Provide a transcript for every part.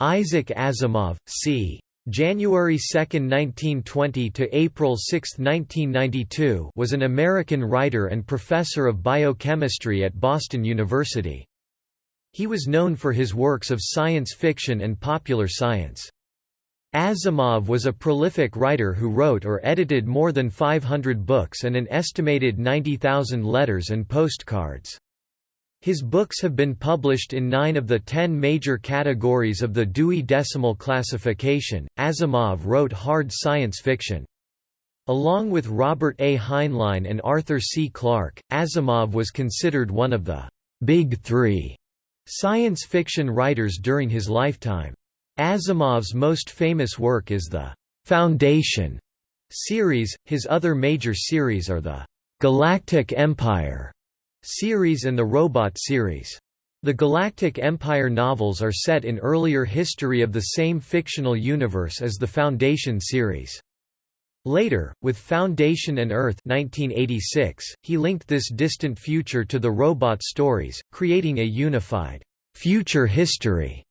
Isaac Asimov, c. January 2, 1920 to April 6, 1992, was an American writer and professor of biochemistry at Boston University. He was known for his works of science fiction and popular science. Asimov was a prolific writer who wrote or edited more than 500 books and an estimated 90,000 letters and postcards. His books have been published in nine of the ten major categories of the Dewey Decimal Classification. Asimov wrote hard science fiction. Along with Robert A. Heinlein and Arthur C. Clarke, Asimov was considered one of the Big Three science fiction writers during his lifetime. Asimov's most famous work is the Foundation series, his other major series are the Galactic Empire series and the Robot series. The Galactic Empire novels are set in earlier history of the same fictional universe as the Foundation series. Later, with Foundation and Earth 1986, he linked this distant future to the robot stories, creating a unified future history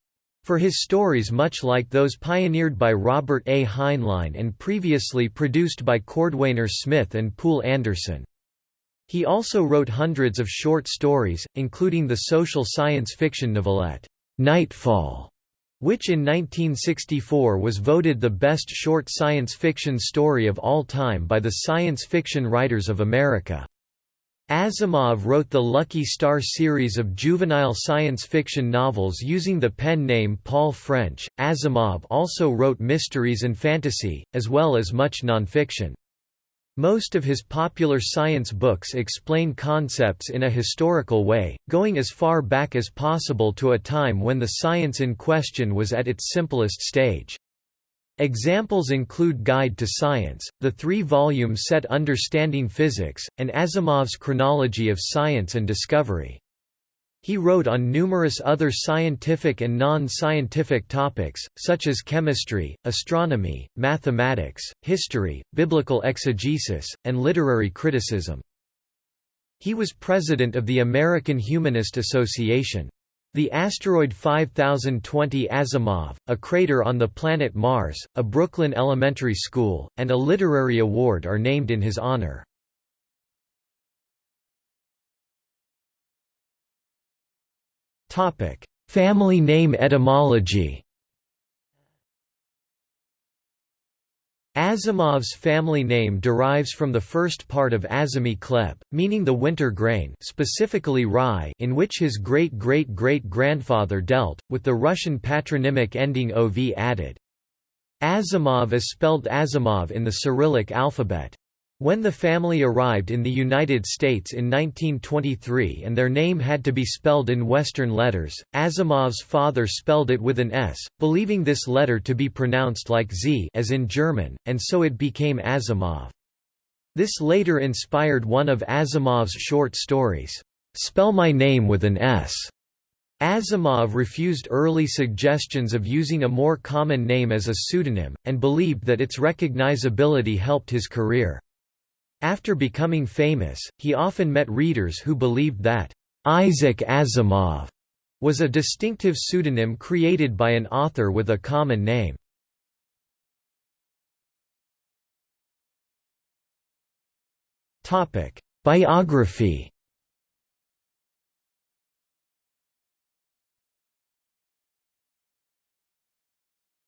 for his stories much like those pioneered by Robert A. Heinlein and previously produced by Cordwainer Smith and Poul Anderson. He also wrote hundreds of short stories, including the social science fiction novelette, Nightfall, which in 1964 was voted the best short science fiction story of all time by the Science Fiction Writers of America. Asimov wrote the Lucky Star series of juvenile science fiction novels using the pen name Paul French. Asimov also wrote mysteries and fantasy, as well as much nonfiction. Most of his popular science books explain concepts in a historical way, going as far back as possible to a time when the science in question was at its simplest stage. Examples include Guide to Science, the three-volume set Understanding Physics, and Asimov's Chronology of Science and Discovery. He wrote on numerous other scientific and non-scientific topics, such as chemistry, astronomy, mathematics, history, biblical exegesis, and literary criticism. He was president of the American Humanist Association. The asteroid 5020 Asimov, a crater on the planet Mars, a Brooklyn elementary school, and a literary award are named in his honor. Topic: Family name etymology. Asimov's family name derives from the first part of Azimi Kleb, meaning the winter grain specifically rye in which his great-great-great-grandfather dealt, with the Russian patronymic ending ov added. Asimov is spelled Asimov in the Cyrillic alphabet. When the family arrived in the United States in 1923 and their name had to be spelled in Western letters, Asimov's father spelled it with an S, believing this letter to be pronounced like Z as in German, and so it became Asimov. This later inspired one of Asimov's short stories, "'Spell My Name with an S'". Asimov refused early suggestions of using a more common name as a pseudonym, and believed that its recognizability helped his career. After becoming famous, he often met readers who believed that Isaac Asimov was a distinctive pseudonym created by an author with a common name. Topic: Biography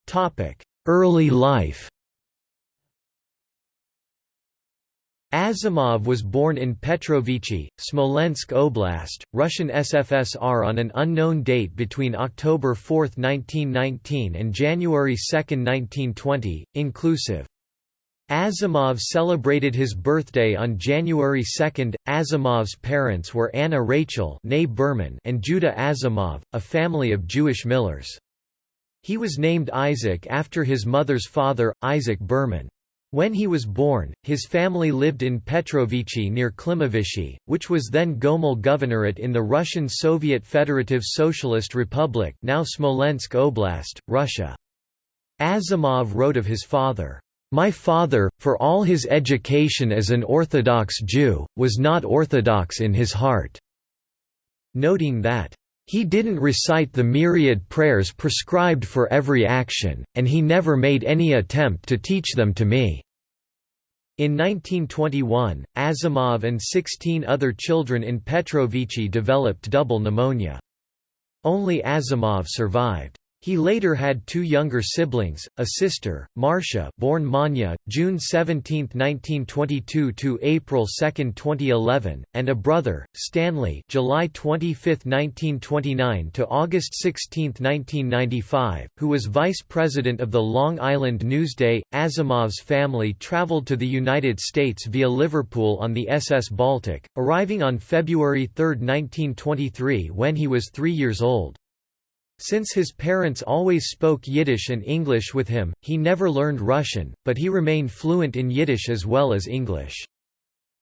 Topic: Early life Asimov was born in Petrovichi, Smolensk Oblast, Russian SFSR on an unknown date between October 4, 1919 and January 2, 1920, inclusive. Asimov celebrated his birthday on January 2. Asimov's parents were Anna Rachel and Judah Asimov, a family of Jewish millers. He was named Isaac after his mother's father, Isaac Berman. When he was born, his family lived in Petrovichi near Klimovichy, which was then Gomel Governorate in the Russian Soviet Federative Socialist Republic now Smolensk Oblast, Russia. Asimov wrote of his father, "...my father, for all his education as an Orthodox Jew, was not Orthodox in his heart," noting that, He didn't recite the myriad prayers prescribed for every action, and he never made any attempt to teach them to me." In 1921, Asimov and 16 other children in Petrovichi developed double pneumonia. Only Asimov survived. He later had two younger siblings, a sister, Marcia, born Manya, June 17, 1922 to April 2, 2011, and a brother, Stanley, July 25, 1929 to August 16, 1995, who was vice president of the Long Island Newsday. Asimov's family traveled to the United States via Liverpool on the SS Baltic, arriving on February 3, 1923 when he was 3 years old. Since his parents always spoke Yiddish and English with him, he never learned Russian, but he remained fluent in Yiddish as well as English.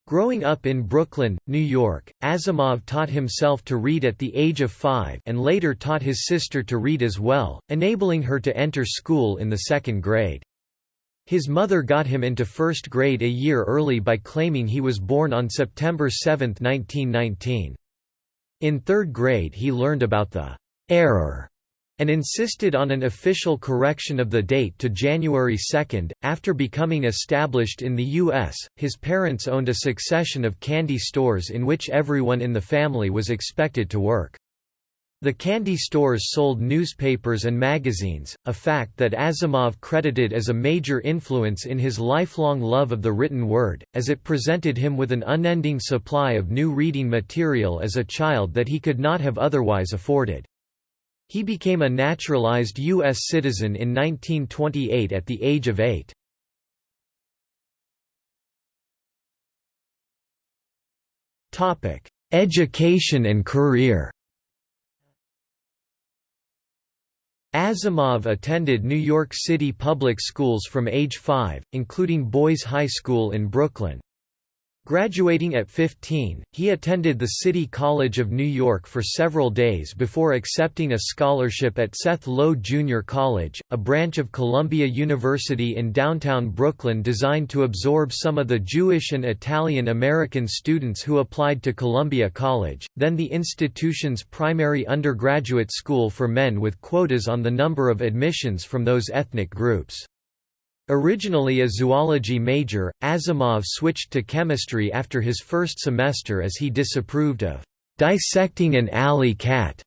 Growing up in Brooklyn, New York, Asimov taught himself to read at the age of five and later taught his sister to read as well, enabling her to enter school in the second grade. His mother got him into first grade a year early by claiming he was born on September 7, 1919. In third grade he learned about the error and insisted on an official correction of the date to January 2. After becoming established in the U.S., his parents owned a succession of candy stores in which everyone in the family was expected to work. The candy stores sold newspapers and magazines, a fact that Asimov credited as a major influence in his lifelong love of the written word, as it presented him with an unending supply of new reading material as a child that he could not have otherwise afforded. He became a naturalized U.S. citizen in 1928 at the age of eight. Education and career Asimov attended New York City public schools from age 5, including Boys High School in Brooklyn. Graduating at 15, he attended the City College of New York for several days before accepting a scholarship at Seth Low Junior College, a branch of Columbia University in downtown Brooklyn designed to absorb some of the Jewish and Italian American students who applied to Columbia College, then the institution's primary undergraduate school for men with quotas on the number of admissions from those ethnic groups. Originally a zoology major, Asimov switched to chemistry after his first semester as he disapproved of dissecting an alley cat.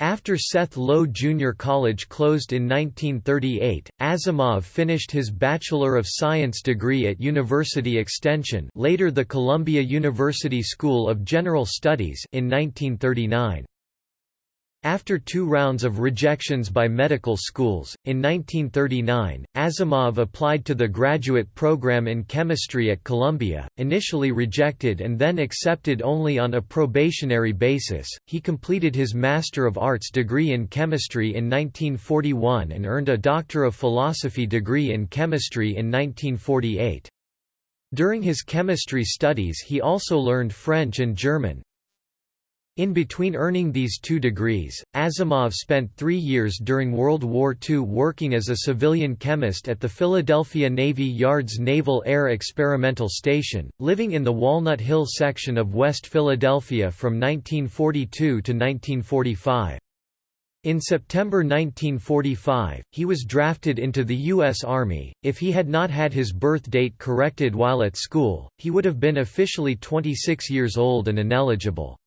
After Seth Low Junior College closed in 1938, Asimov finished his Bachelor of Science degree at University Extension later the Columbia University School of General Studies in 1939. After two rounds of rejections by medical schools, in 1939, Asimov applied to the graduate program in chemistry at Columbia, initially rejected and then accepted only on a probationary basis. He completed his Master of Arts degree in chemistry in 1941 and earned a Doctor of Philosophy degree in chemistry in 1948. During his chemistry studies he also learned French and German, in between earning these two degrees, Asimov spent three years during World War II working as a civilian chemist at the Philadelphia Navy Yard's Naval Air Experimental Station, living in the Walnut Hill section of West Philadelphia from 1942 to 1945. In September 1945, he was drafted into the U.S. Army. If he had not had his birth date corrected while at school, he would have been officially 26 years old and ineligible.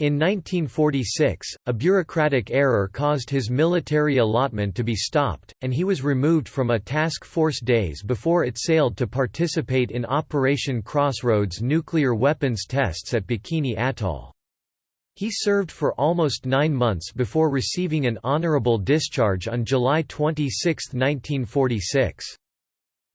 In 1946, a bureaucratic error caused his military allotment to be stopped, and he was removed from a task force days before it sailed to participate in Operation Crossroads nuclear weapons tests at Bikini Atoll. He served for almost nine months before receiving an honorable discharge on July 26, 1946.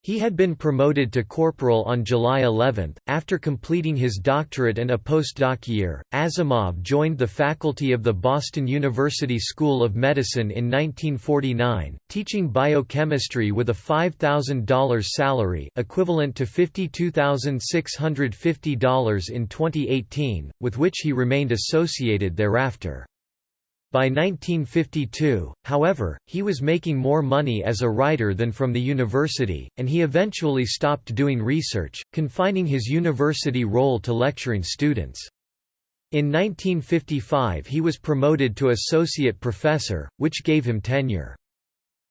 He had been promoted to corporal on July 11. After completing his doctorate and a postdoc year, Asimov joined the faculty of the Boston University School of Medicine in 1949, teaching biochemistry with a $5,000 salary equivalent to $52,650 in 2018, with which he remained associated thereafter. By 1952, however, he was making more money as a writer than from the university, and he eventually stopped doing research, confining his university role to lecturing students. In 1955 he was promoted to associate professor, which gave him tenure.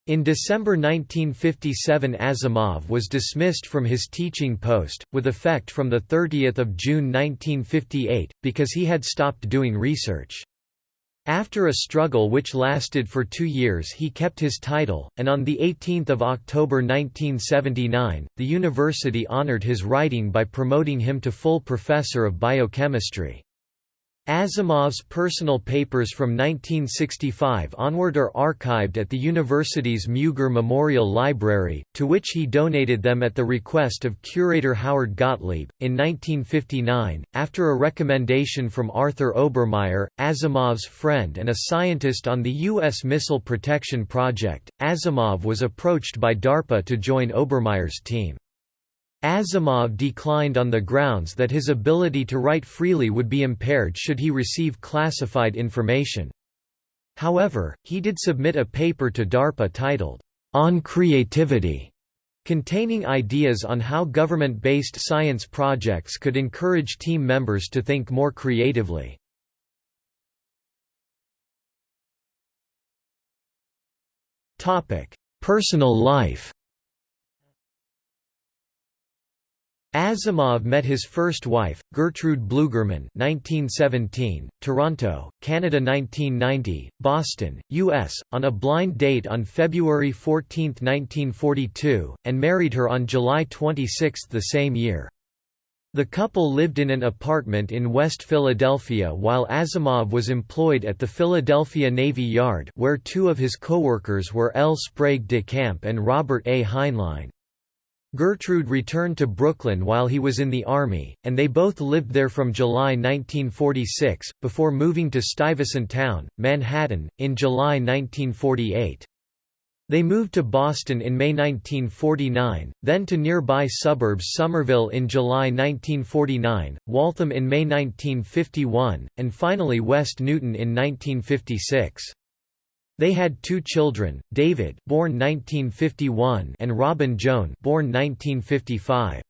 In December 1957 Asimov was dismissed from his teaching post, with effect from 30 June 1958, because he had stopped doing research. After a struggle which lasted for two years he kept his title, and on 18 October 1979, the university honored his writing by promoting him to full professor of biochemistry. Asimov's personal papers from 1965 onward are archived at the university's Mugar Memorial Library, to which he donated them at the request of curator Howard Gottlieb. In 1959, after a recommendation from Arthur Obermayer, Asimov's friend and a scientist on the U.S. Missile Protection Project, Asimov was approached by DARPA to join Obermayer's team. Asimov declined on the grounds that his ability to write freely would be impaired should he receive classified information. However, he did submit a paper to DARPA titled, On Creativity, containing ideas on how government-based science projects could encourage team members to think more creatively. Personal life Asimov met his first wife, Gertrude Blugerman 1917, Toronto, Canada 1990, Boston, U.S., on a blind date on February 14, 1942, and married her on July 26 the same year. The couple lived in an apartment in West Philadelphia while Asimov was employed at the Philadelphia Navy Yard where two of his co-workers were L. Sprague de Camp and Robert A. Heinlein. Gertrude returned to Brooklyn while he was in the Army, and they both lived there from July 1946, before moving to Stuyvesant Town, Manhattan, in July 1948. They moved to Boston in May 1949, then to nearby suburbs Somerville in July 1949, Waltham in May 1951, and finally West Newton in 1956. They had two children, David born 1951 and Robin Joan born 1955.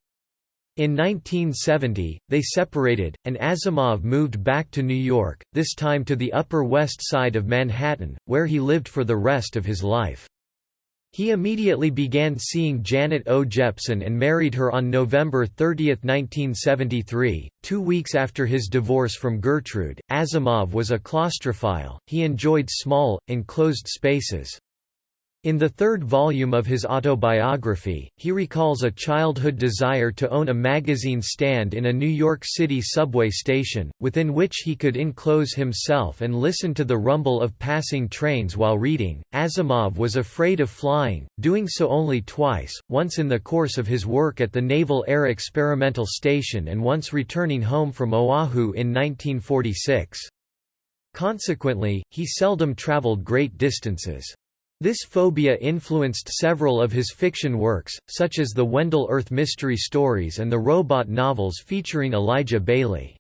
In 1970, they separated, and Asimov moved back to New York, this time to the Upper West Side of Manhattan, where he lived for the rest of his life. He immediately began seeing Janet O. Jeppson and married her on November 30, 1973. Two weeks after his divorce from Gertrude, Asimov was a claustrophile, he enjoyed small, enclosed spaces. In the third volume of his autobiography, he recalls a childhood desire to own a magazine stand in a New York City subway station, within which he could enclose himself and listen to the rumble of passing trains while reading. Asimov was afraid of flying, doing so only twice, once in the course of his work at the Naval Air Experimental Station and once returning home from Oahu in 1946. Consequently, he seldom traveled great distances. This phobia influenced several of his fiction works, such as the Wendell Urth mystery stories and the robot novels featuring Elijah Baley.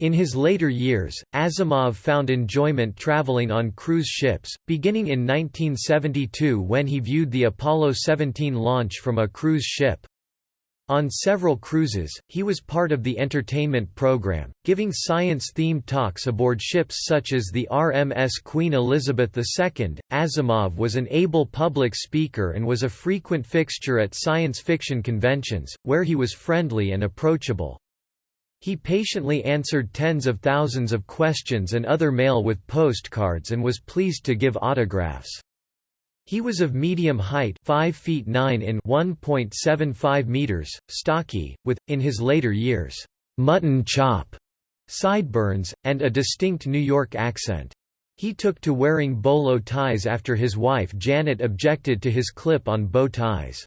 In his later years, Asimov found enjoyment traveling on cruise ships, beginning in 1972 when he viewed the Apollo 17 launch from a cruise ship. On several cruises, he was part of the entertainment program, giving science-themed talks aboard ships such as the RMS Queen Elizabeth II. Asimov was an able public speaker and was a frequent fixture at science fiction conventions, where he was friendly and approachable. He patiently answered tens of thousands of questions and other mail with postcards and was pleased to give autographs. He was of medium height 5 feet 9 in 1.75 meters, stocky, with, in his later years, "'mutton chop' sideburns, and a distinct New York accent. He took to wearing bolo ties after his wife Janet objected to his clip-on bow ties.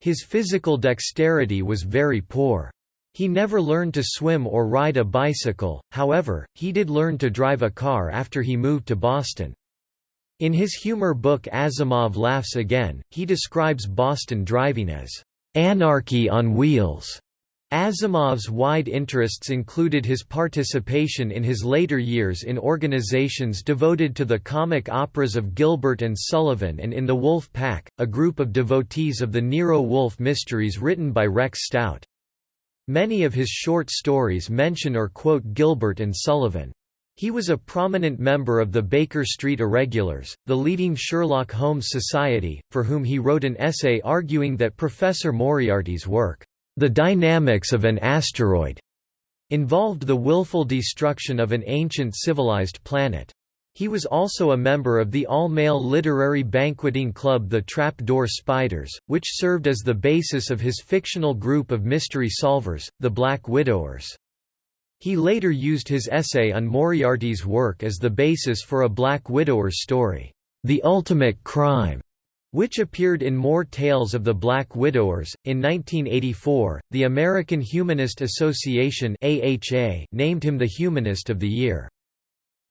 His physical dexterity was very poor. He never learned to swim or ride a bicycle, however, he did learn to drive a car after he moved to Boston. In his humor book Asimov Laughs Again, he describes Boston driving as anarchy on wheels. Asimov's wide interests included his participation in his later years in organizations devoted to the comic operas of Gilbert and Sullivan and in the Wolf Pack, a group of devotees of the Nero Wolfe mysteries written by Rex Stout. Many of his short stories mention or quote Gilbert and Sullivan. He was a prominent member of the Baker Street Irregulars, the leading Sherlock Holmes society, for whom he wrote an essay arguing that Professor Moriarty's work, The Dynamics of an Asteroid, involved the willful destruction of an ancient civilized planet. He was also a member of the all-male literary banqueting club The Trap-Door Spiders, which served as the basis of his fictional group of mystery solvers, the Black Widowers. He later used his essay on Moriarty's work as the basis for a Black Widower's story, The Ultimate Crime, which appeared in More Tales of the Black Widowers. In 1984, the American Humanist Association (AHA) named him the Humanist of the Year.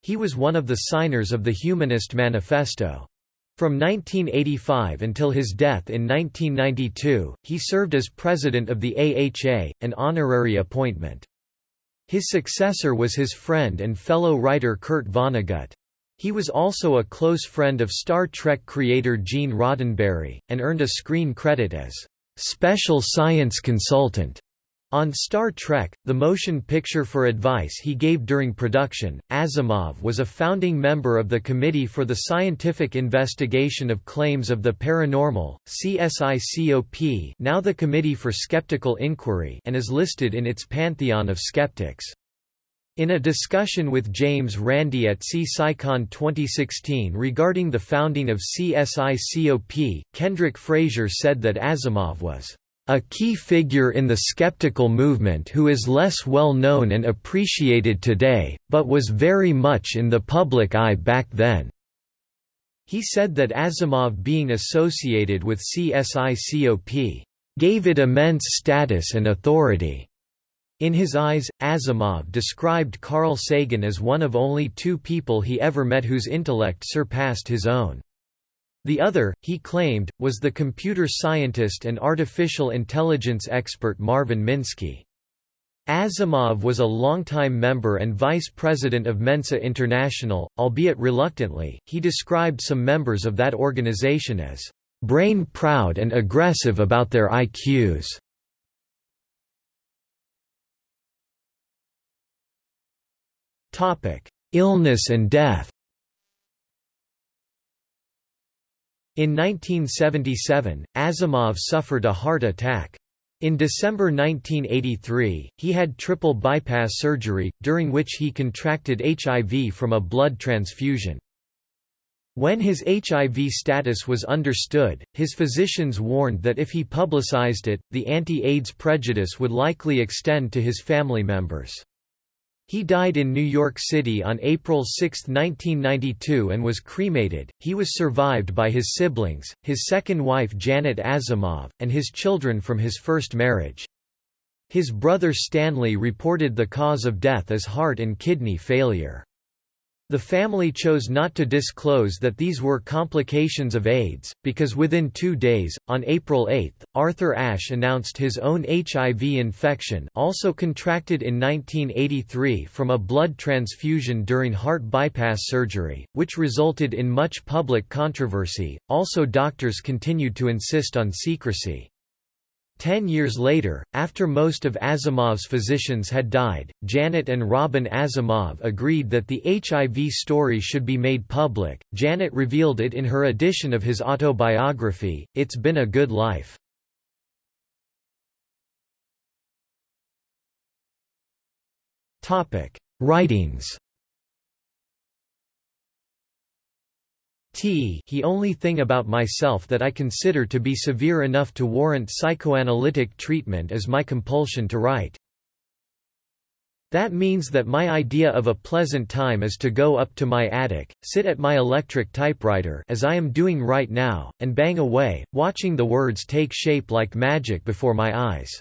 He was one of the signers of the Humanist Manifesto. From 1985 until his death in 1992, he served as president of the AHA, an honorary appointment. His successor was his friend and fellow writer Kurt Vonnegut. He was also a close friend of Star Trek creator Gene Roddenberry, and earned a screen credit as special science consultant on Star Trek, the motion picture for advice he gave during production, Asimov was a founding member of the Committee for the Scientific Investigation of Claims of the Paranormal, CSICOP now the Committee for Skeptical Inquiry and is listed in its pantheon of skeptics. In a discussion with James Randi at CSICon 2016 regarding the founding of CSICOP, Kendrick Frazier said that Asimov was a key figure in the skeptical movement who is less well known and appreciated today, but was very much in the public eye back then. He said that Asimov being associated with CSICOP gave it immense status and authority. In his eyes, Asimov described Carl Sagan as one of only two people he ever met whose intellect surpassed his own. The other, he claimed, was the computer scientist and artificial intelligence expert Marvin Minsky. Asimov was a longtime member and vice president of Mensa International, albeit reluctantly. He described some members of that organization as brain proud and aggressive about their IQs. Topic: Illness and death. In 1977, Asimov suffered a heart attack. In December 1983, he had triple bypass surgery, during which he contracted HIV from a blood transfusion. When his HIV status was understood, his physicians warned that if he publicized it, the anti-AIDS prejudice would likely extend to his family members. He died in New York City on April 6, 1992 and was cremated. He was survived by his siblings, his second wife Janet Asimov, and his children from his first marriage. His brother Stanley reported the cause of death as heart and kidney failure. The family chose not to disclose that these were complications of AIDS, because within two days, on April 8, Arthur Ashe announced his own HIV infection also contracted in 1983 from a blood transfusion during heart bypass surgery, which resulted in much public controversy. Also doctors continued to insist on secrecy. Ten years later, after most of Asimov's physicians had died, Janet and Robin Asimov agreed that the HIV story should be made public. Janet revealed it in her edition of his autobiography, It's Been a Good Life. Writings T he only thing about myself that I consider to be severe enough to warrant psychoanalytic treatment is my compulsion to write. That means that my idea of a pleasant time is to go up to my attic, sit at my electric typewriter as I am doing right now, and bang away, watching the words take shape like magic before my eyes.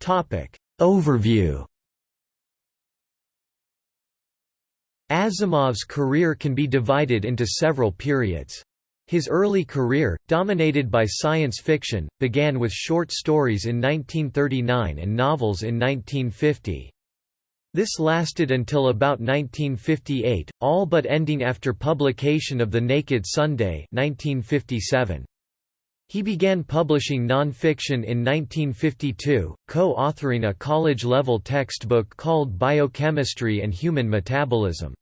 Topic. Overview Asimov's career can be divided into several periods. His early career, dominated by science fiction, began with short stories in 1939 and novels in 1950. This lasted until about 1958, all but ending after publication of The Naked Sunday 1957. He began publishing non-fiction in 1952, co-authoring a college-level textbook called Biochemistry and Human Metabolism.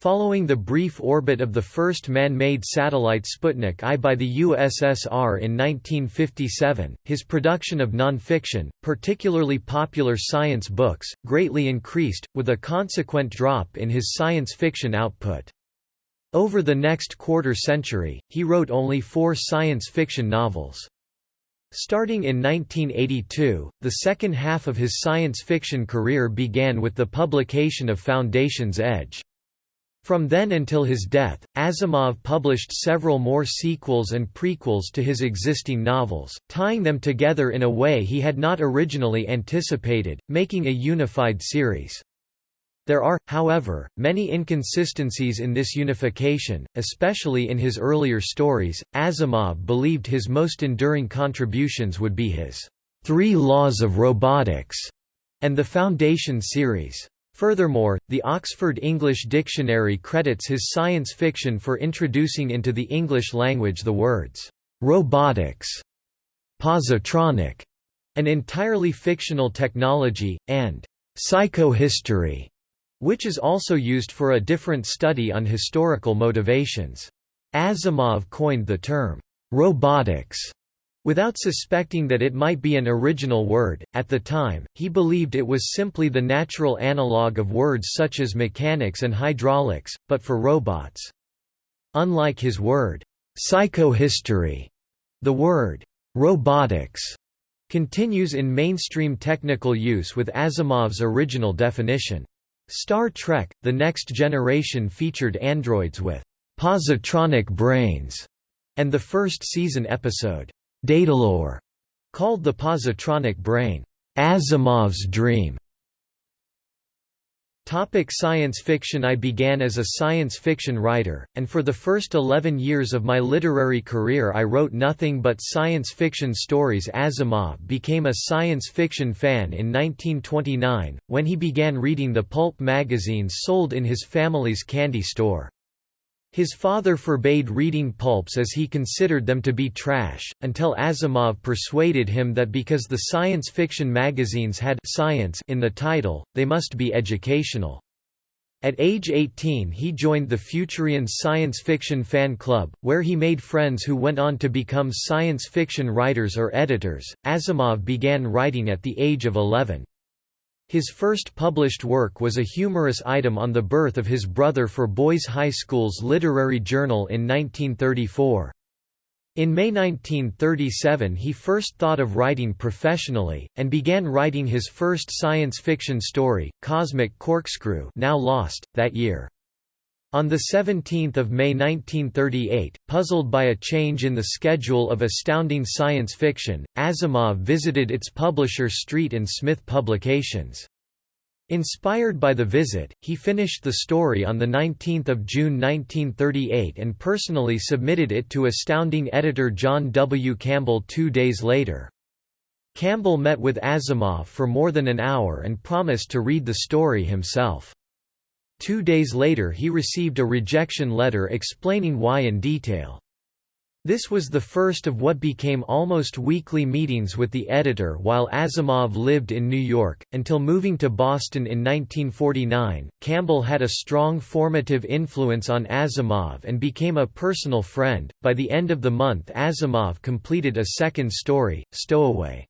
Following the brief orbit of the first man-made satellite Sputnik I by the USSR in 1957, his production of non-fiction, particularly popular science books, greatly increased, with a consequent drop in his science fiction output. Over the next quarter century, he wrote only four science fiction novels. Starting in 1982, the second half of his science fiction career began with the publication of Foundation's Edge. From then until his death, Asimov published several more sequels and prequels to his existing novels, tying them together in a way he had not originally anticipated, making a unified series. There are, however, many inconsistencies in this unification, especially in his earlier stories. Asimov believed his most enduring contributions would be his Three Laws of Robotics and the Foundation series. Furthermore, the Oxford English Dictionary credits his science fiction for introducing into the English language the words robotics, positronic, an entirely fictional technology, and psychohistory which is also used for a different study on historical motivations. Asimov coined the term, robotics, Without suspecting that it might be an original word, at the time, he believed it was simply the natural analogue of words such as mechanics and hydraulics, but for robots. Unlike his word, psychohistory, the word, robotics, continues in mainstream technical use with Asimov's original definition. Star Trek – The Next Generation featured androids with «positronic brains», and the first season episode, «Datalore», called the positronic brain, «Asimov's dream», Topic science fiction I began as a science fiction writer, and for the first 11 years of my literary career I wrote nothing but science fiction stories Asimov became a science fiction fan in 1929, when he began reading the pulp magazines sold in his family's candy store. His father forbade reading pulps as he considered them to be trash, until Asimov persuaded him that because the science fiction magazines had science in the title, they must be educational. At age 18 he joined the Futurian Science Fiction Fan Club, where he made friends who went on to become science fiction writers or editors. Asimov began writing at the age of 11. His first published work was a humorous item on the birth of his brother for Boys High School's literary journal in 1934. In May 1937 he first thought of writing professionally, and began writing his first science fiction story, Cosmic Corkscrew now lost, that year. On 17 May 1938, puzzled by a change in the schedule of astounding science fiction, Asimov visited its publisher Street and Smith Publications. Inspired by the visit, he finished the story on 19 June 1938 and personally submitted it to astounding editor John W. Campbell two days later. Campbell met with Asimov for more than an hour and promised to read the story himself. Two days later he received a rejection letter explaining why in detail. This was the first of what became almost weekly meetings with the editor while Asimov lived in New York. Until moving to Boston in 1949, Campbell had a strong formative influence on Asimov and became a personal friend. By the end of the month, Asimov completed a second story, Stowaway.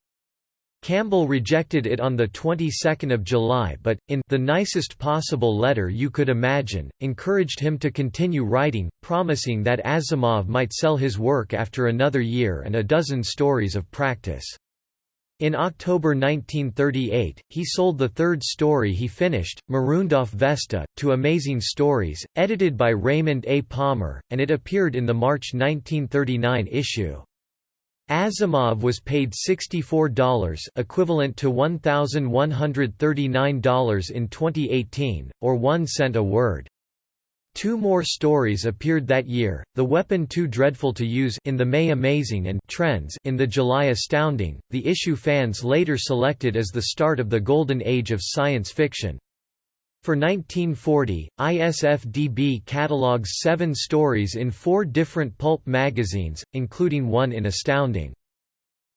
Campbell rejected it on the 22nd of July but, in the nicest possible letter you could imagine, encouraged him to continue writing, promising that Asimov might sell his work after another year and a dozen stories of practice. In October 1938, he sold the third story he finished, Marooned Off Vesta, to Amazing Stories, edited by Raymond A. Palmer, and it appeared in the March 1939 issue. Asimov was paid $64 equivalent to $1,139 in 2018, or 1 cent a word. Two more stories appeared that year, The Weapon Too Dreadful to Use in the May Amazing and Trends in the July Astounding, the issue fans later selected as the start of the golden age of science fiction. For 1940, ISFDB catalogues seven stories in four different pulp magazines, including one in Astounding.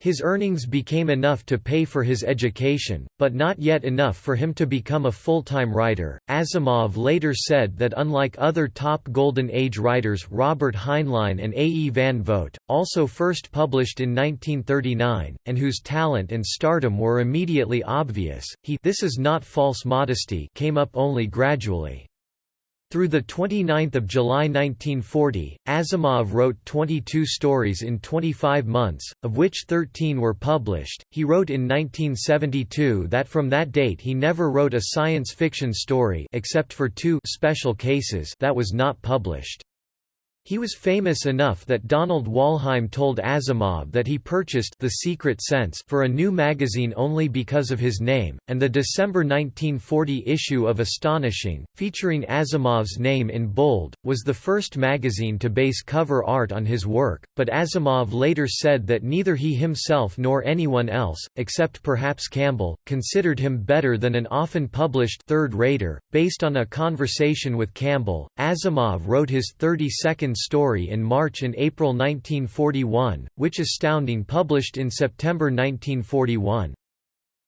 His earnings became enough to pay for his education, but not yet enough for him to become a full-time writer. Asimov later said that unlike other top Golden Age writers Robert Heinlein and A. E. Van Vogt, also first published in 1939, and whose talent and stardom were immediately obvious, he this is not false modesty came up only gradually. Through 29 July 1940, Asimov wrote 22 stories in 25 months, of which 13 were published. He wrote in 1972 that from that date he never wrote a science fiction story except for two special cases that was not published. He was famous enough that Donald Wollheim told Asimov that he purchased The Secret Sense for a new magazine only because of his name, and the December 1940 issue of Astonishing, featuring Asimov's name in bold, was the first magazine to base cover art on his work, but Asimov later said that neither he himself nor anyone else, except perhaps Campbell, considered him better than an often published third-rater. Based on a conversation with Campbell, Asimov wrote his 32nd story in March and April 1941, which Astounding published in September 1941.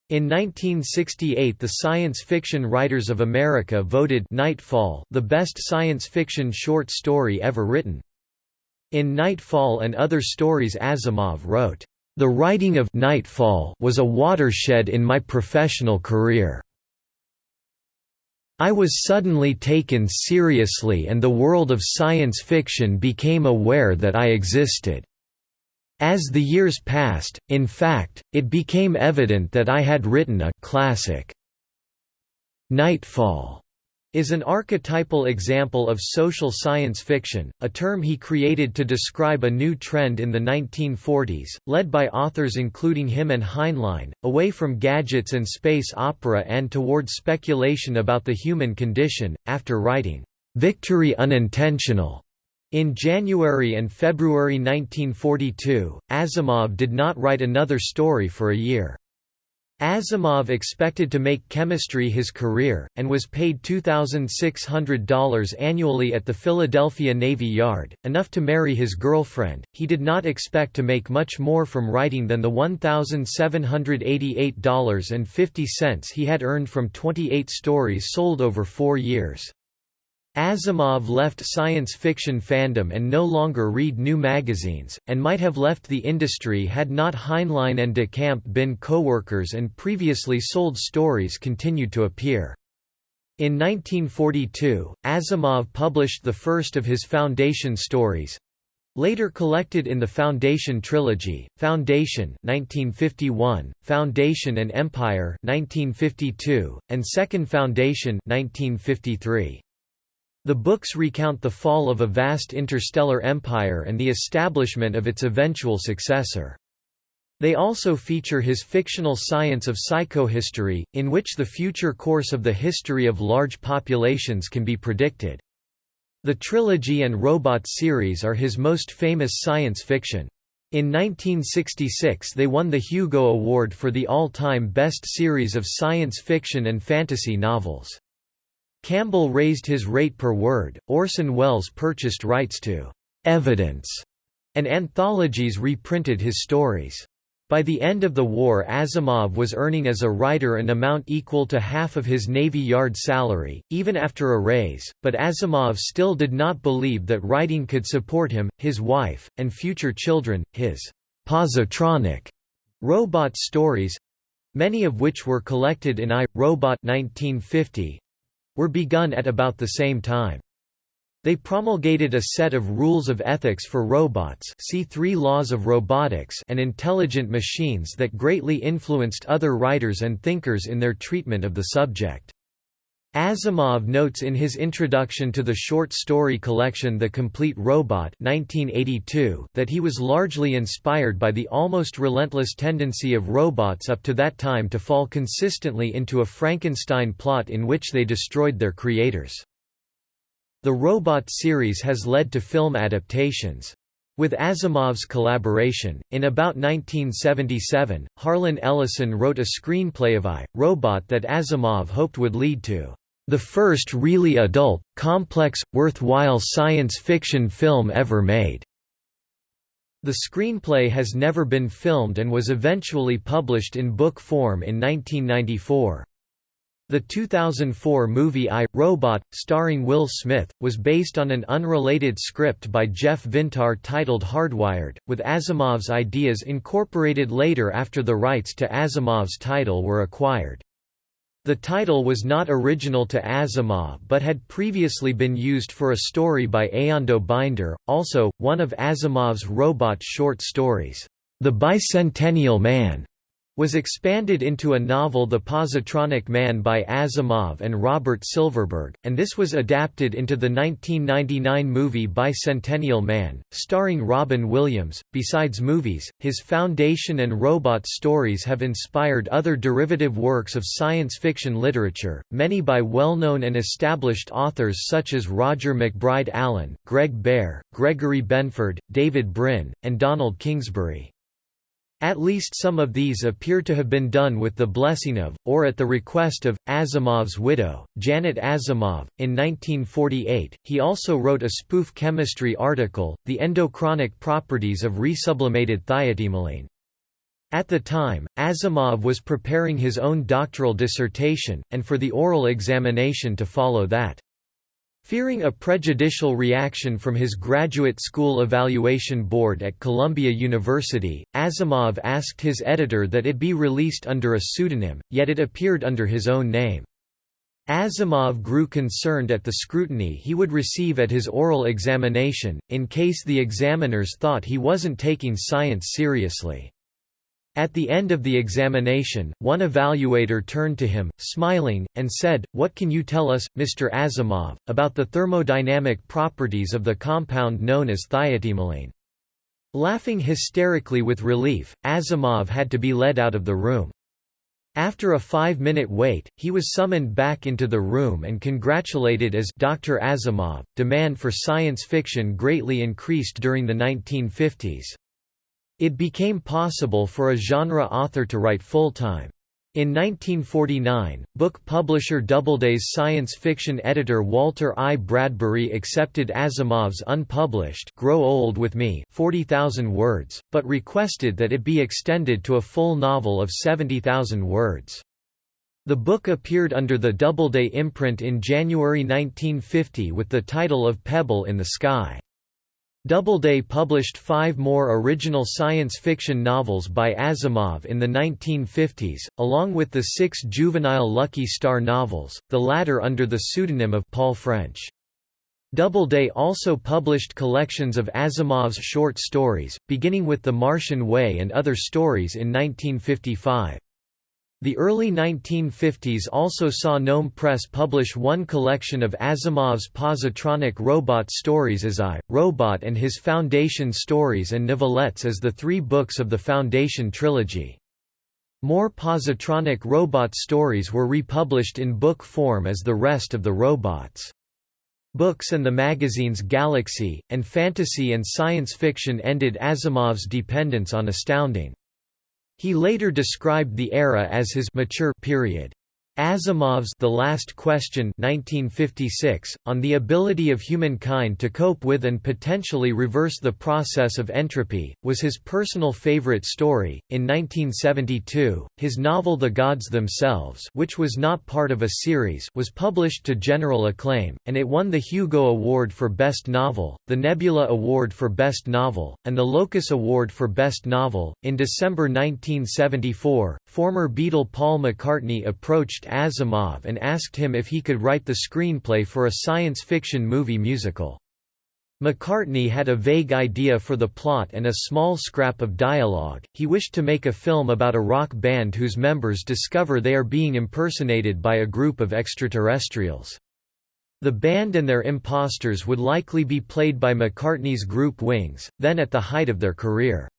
In 1968 the Science Fiction Writers of America voted Nightfall the best science fiction short story ever written. In Nightfall and Other Stories Asimov wrote, "...the writing of Nightfall was a watershed in my professional career." I was suddenly taken seriously and the world of science fiction became aware that I existed. As the years passed, in fact, it became evident that I had written a classic. Nightfall is an archetypal example of social science fiction, a term he created to describe a new trend in the 1940s, led by authors including him and Heinlein, away from gadgets and space opera and toward speculation about the human condition. After writing, Victory Unintentional in January and February 1942, Asimov did not write another story for a year. Asimov expected to make chemistry his career, and was paid $2,600 annually at the Philadelphia Navy Yard, enough to marry his girlfriend. He did not expect to make much more from writing than the $1,788.50 he had earned from 28 stories sold over four years. Asimov left science fiction fandom and no longer read new magazines, and might have left the industry had not Heinlein and de Camp been co-workers and previously sold stories continued to appear. In 1942, Asimov published the first of his Foundation stories, Later collected in the Foundation trilogy, Foundation 1951, Foundation and Empire 1952, and Second Foundation 1953. The books recount the fall of a vast interstellar empire and the establishment of its eventual successor. They also feature his fictional science of psychohistory, in which the future course of the history of large populations can be predicted. The trilogy and Robot series are his most famous science fiction. In 1966 they won the Hugo Award for the all-time best series of science fiction and fantasy novels. Campbell raised his rate per word, Orson Welles purchased rights to «evidence», and anthologies reprinted his stories. By the end of the war Asimov was earning as a writer an amount equal to half of his Navy Yard salary, even after a raise, but Asimov still did not believe that writing could support him, his wife, and future children. His positronic robot stories—many of which were collected in I, Robot 1950, were begun at about the same time. They promulgated a set of rules of ethics for robots see three laws of robotics and intelligent machines that greatly influenced other writers and thinkers in their treatment of the subject. Asimov notes in his introduction to the short story collection The Complete Robot 1982 that he was largely inspired by the almost relentless tendency of robots up to that time to fall consistently into a Frankenstein plot in which they destroyed their creators. The Robot series has led to film adaptations. With Asimov's collaboration, in about 1977, Harlan Ellison wrote a screenplay of I, Robot that Asimov hoped would lead to The first really adult, complex, worthwhile science fiction film ever made." The screenplay has never been filmed and was eventually published in book form in 1994. The 2004 movie I, Robot, starring Will Smith, was based on an unrelated script by Jeff Vintar titled Hardwired, with Asimov's ideas incorporated later after the rights to Asimov's title were acquired. The title was not original to Asimov but had previously been used for a story by Eando Binder, also, one of Asimov's robot short stories, The Bicentennial Man was expanded into a novel The Positronic Man by Asimov and Robert Silverberg, and this was adapted into the 1999 movie Bicentennial Man, starring Robin Williams. Besides movies, his Foundation and Robot stories have inspired other derivative works of science fiction literature, many by well-known and established authors such as Roger MacBride Allen, Greg Bear, Gregory Benford, David Brin, and Donald Kingsbury. At least some of these appear to have been done with the blessing of, or at the request of, Asimov's widow, Janet Asimov. In 1948, he also wrote a spoof chemistry article, The Endochronic Properties of Resublimated Thiotimoline. At the time, Asimov was preparing his own doctoral dissertation, and for the oral examination to follow that. Fearing a prejudicial reaction from his graduate school evaluation board at Columbia University, Asimov asked his editor that it be released under a pseudonym, yet it appeared under his own name. Asimov grew concerned at the scrutiny he would receive at his oral examination, in case the examiners thought he wasn't taking science seriously. At the end of the examination, one evaluator turned to him, smiling, and said, What can you tell us, Mr. Asimov, about the thermodynamic properties of the compound known as thiotimoline? Laughing hysterically with relief, Asimov had to be led out of the room. After a five-minute wait, he was summoned back into the room and congratulated as Dr. Asimov. Demand for science fiction greatly increased during the 1950s. It became possible for a genre author to write full-time. In 1949, book publisher Doubleday's science fiction editor Walter I. Bradbury accepted Asimov's unpublished Grow Old With Me 40,000 words, but requested that it be extended to a full novel of 70,000 words. The book appeared under the Doubleday imprint in January 1950 with the title of Pebble in the Sky. Doubleday published five more original science fiction novels by Asimov in the 1950s, along with the six juvenile Lucky Star novels, the latter under the pseudonym of Paul French. Doubleday also published collections of Asimov's short stories, beginning with The Martian Way and other stories in 1955. The early 1950s also saw Gnome Press publish one collection of Asimov's positronic robot stories as I, Robot and his Foundation stories and novelettes as the three books of the Foundation trilogy. More positronic robot stories were republished in book form as the rest of the robots. Books and the magazines Galaxy, and Fantasy and Science Fiction ended Asimov's dependence on Astounding. He later described the era as his mature period. Asimov's The Last Question 1956, on the ability of humankind to cope with and potentially reverse the process of entropy, was his personal favorite story. In 1972, his novel The Gods Themselves which was not part of a series was published to general acclaim, and it won the Hugo Award for Best Novel, the Nebula Award for Best Novel, and the Locus Award for Best Novel. In December 1974, former Beatle Paul McCartney approached Asimov and asked him if he could write the screenplay for a science fiction movie musical. McCartney had a vague idea for the plot and a small scrap of dialogue. He wished to make a film about a rock band whose members discover they are being impersonated by a group of extraterrestrials. The band and their imposters would likely be played by McCartney's group Wings, then at the height of their career.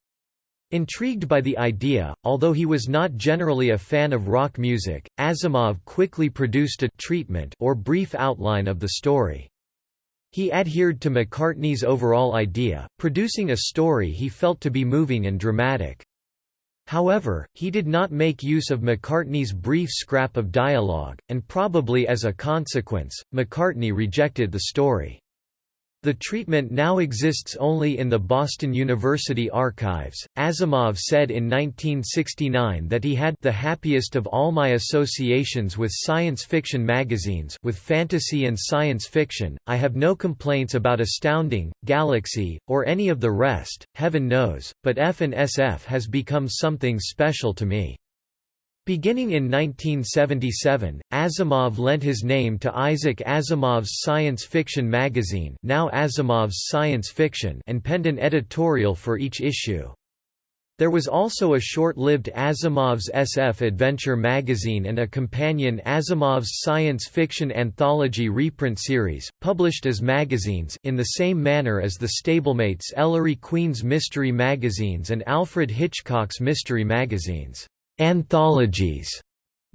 Intrigued by the idea, although he was not generally a fan of rock music, Asimov quickly produced a treatment or brief outline of the story. He adhered to McCartney's overall idea, producing a story he felt to be moving and dramatic. However, he did not make use of McCartney's brief scrap of dialogue, and probably as a consequence, McCartney rejected the story. The treatment now exists only in the Boston University archives. Asimov said in 1969 that he had the happiest of all my associations with science fiction magazines with fantasy and science fiction. I have no complaints about Astounding, Galaxy, or any of the rest, heaven knows, but F and SF has become something special to me. Beginning in 1977, Asimov lent his name to Isaac Asimov's science fiction magazine now Asimov's Science Fiction and penned an editorial for each issue. There was also a short-lived Asimov's SF Adventure magazine and a companion Asimov's science fiction anthology reprint series, published as magazines in the same manner as the stablemates Ellery Queen's Mystery magazines and Alfred Hitchcock's Mystery magazines anthologies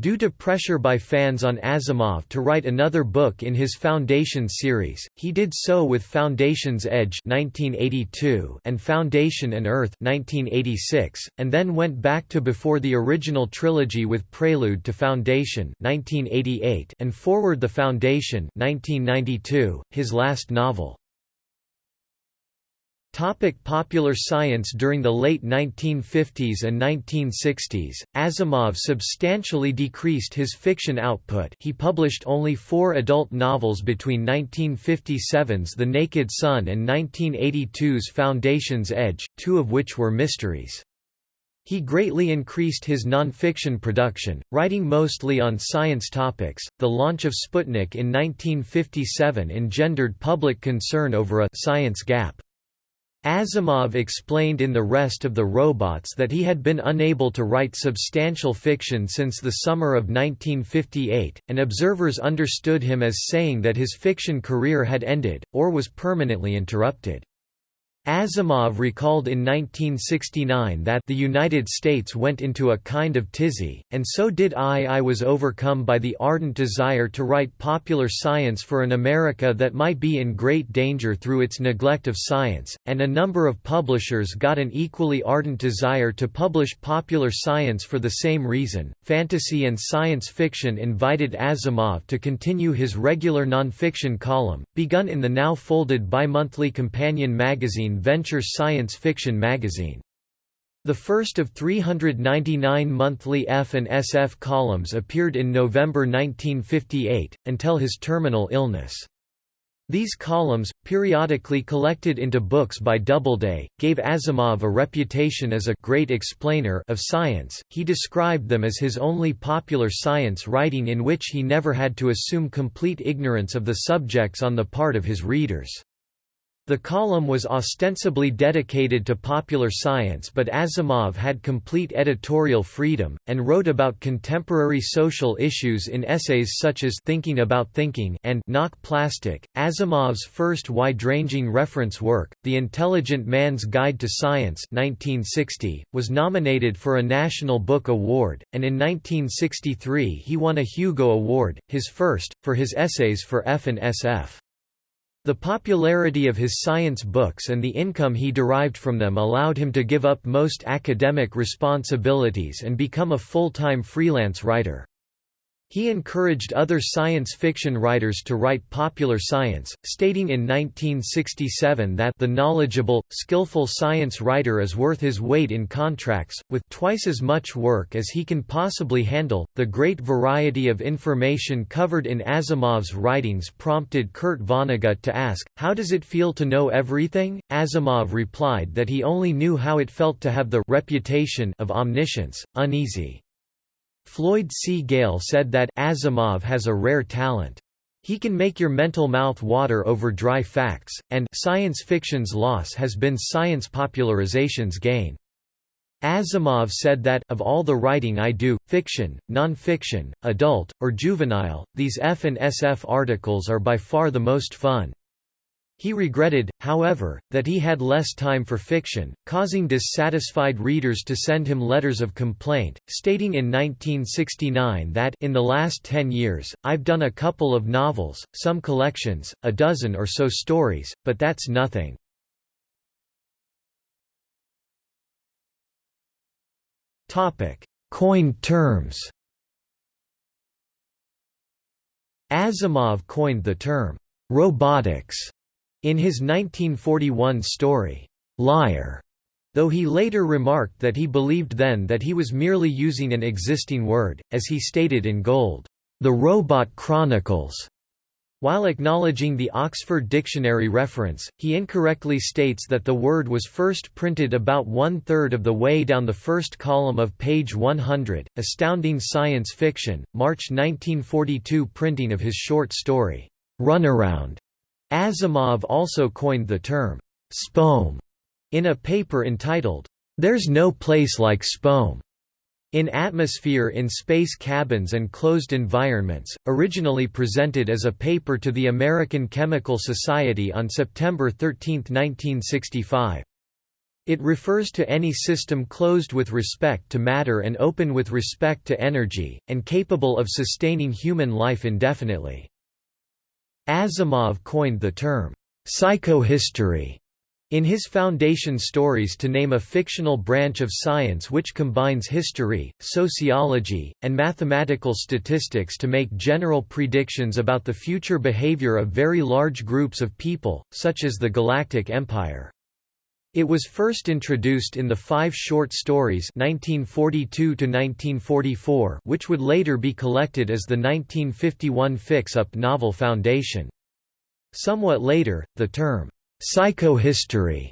Due to pressure by fans on Asimov to write another book in his Foundation series, he did so with Foundation's Edge 1982 and Foundation and Earth 1986, and then went back to before the original trilogy with Prelude to Foundation 1988 and Forward the Foundation 1992, his last novel. Topic popular science During the late 1950s and 1960s, Asimov substantially decreased his fiction output he published only four adult novels between 1957's The Naked Sun and 1982's Foundation's Edge, two of which were mysteries. He greatly increased his non-fiction production, writing mostly on science topics. The launch of Sputnik in 1957 engendered public concern over a science gap. Asimov explained in The Rest of the Robots that he had been unable to write substantial fiction since the summer of 1958, and observers understood him as saying that his fiction career had ended, or was permanently interrupted. Asimov recalled in 1969 that the United States went into a kind of tizzy, and so did I. I was overcome by the ardent desire to write popular science for an America that might be in great danger through its neglect of science, and a number of publishers got an equally ardent desire to publish popular science for the same reason. Fantasy and science fiction invited Asimov to continue his regular nonfiction column, begun in the now folded bi-monthly companion magazine Venture Science Fiction magazine. The first of 399 monthly F and SF columns appeared in November 1958, until his terminal illness. These columns, periodically collected into books by Doubleday, gave Asimov a reputation as a great explainer of science. He described them as his only popular science writing in which he never had to assume complete ignorance of the subjects on the part of his readers. The column was ostensibly dedicated to popular science but Asimov had complete editorial freedom, and wrote about contemporary social issues in essays such as Thinking About Thinking and Knock Plastic. Asimov's first wide-ranging reference work, The Intelligent Man's Guide to Science 1960, was nominated for a National Book Award, and in 1963 he won a Hugo Award, his first, for his essays for F and SF. The popularity of his science books and the income he derived from them allowed him to give up most academic responsibilities and become a full-time freelance writer. He encouraged other science fiction writers to write popular science, stating in 1967 that the knowledgeable, skillful science writer is worth his weight in contracts, with twice as much work as he can possibly handle. The great variety of information covered in Asimov's writings prompted Kurt Vonnegut to ask, How does it feel to know everything? Asimov replied that he only knew how it felt to have the reputation of omniscience, uneasy. Floyd C. Gale said that Asimov has a rare talent. He can make your mental mouth water over dry facts, and science fiction's loss has been science popularization's gain. Asimov said that, of all the writing I do, fiction, non-fiction, adult, or juvenile, these F and SF articles are by far the most fun. He regretted, however, that he had less time for fiction, causing dissatisfied readers to send him letters of complaint, stating in 1969 that in the last ten years, I've done a couple of novels, some collections, a dozen or so stories, but that's nothing. Coined terms Asimov coined the term, "'robotics' in his 1941 story, "'Liar' though he later remarked that he believed then that he was merely using an existing word, as he stated in Gold, "'The Robot Chronicles' While acknowledging the Oxford Dictionary reference, he incorrectly states that the word was first printed about one-third of the way down the first column of page 100. Astounding Science Fiction, March 1942 printing of his short story, Runaround. Asimov also coined the term, Spome, in a paper entitled, There's No Place Like Spome. In Atmosphere in Space Cabins and Closed Environments, originally presented as a paper to the American Chemical Society on September 13, 1965. It refers to any system closed with respect to matter and open with respect to energy, and capable of sustaining human life indefinitely. Asimov coined the term, psychohistory in his Foundation Stories to name a fictional branch of science which combines history, sociology, and mathematical statistics to make general predictions about the future behavior of very large groups of people, such as the Galactic Empire. It was first introduced in the five short stories 1942 which would later be collected as the 1951 fix-up novel Foundation. Somewhat later, the term, Psychohistory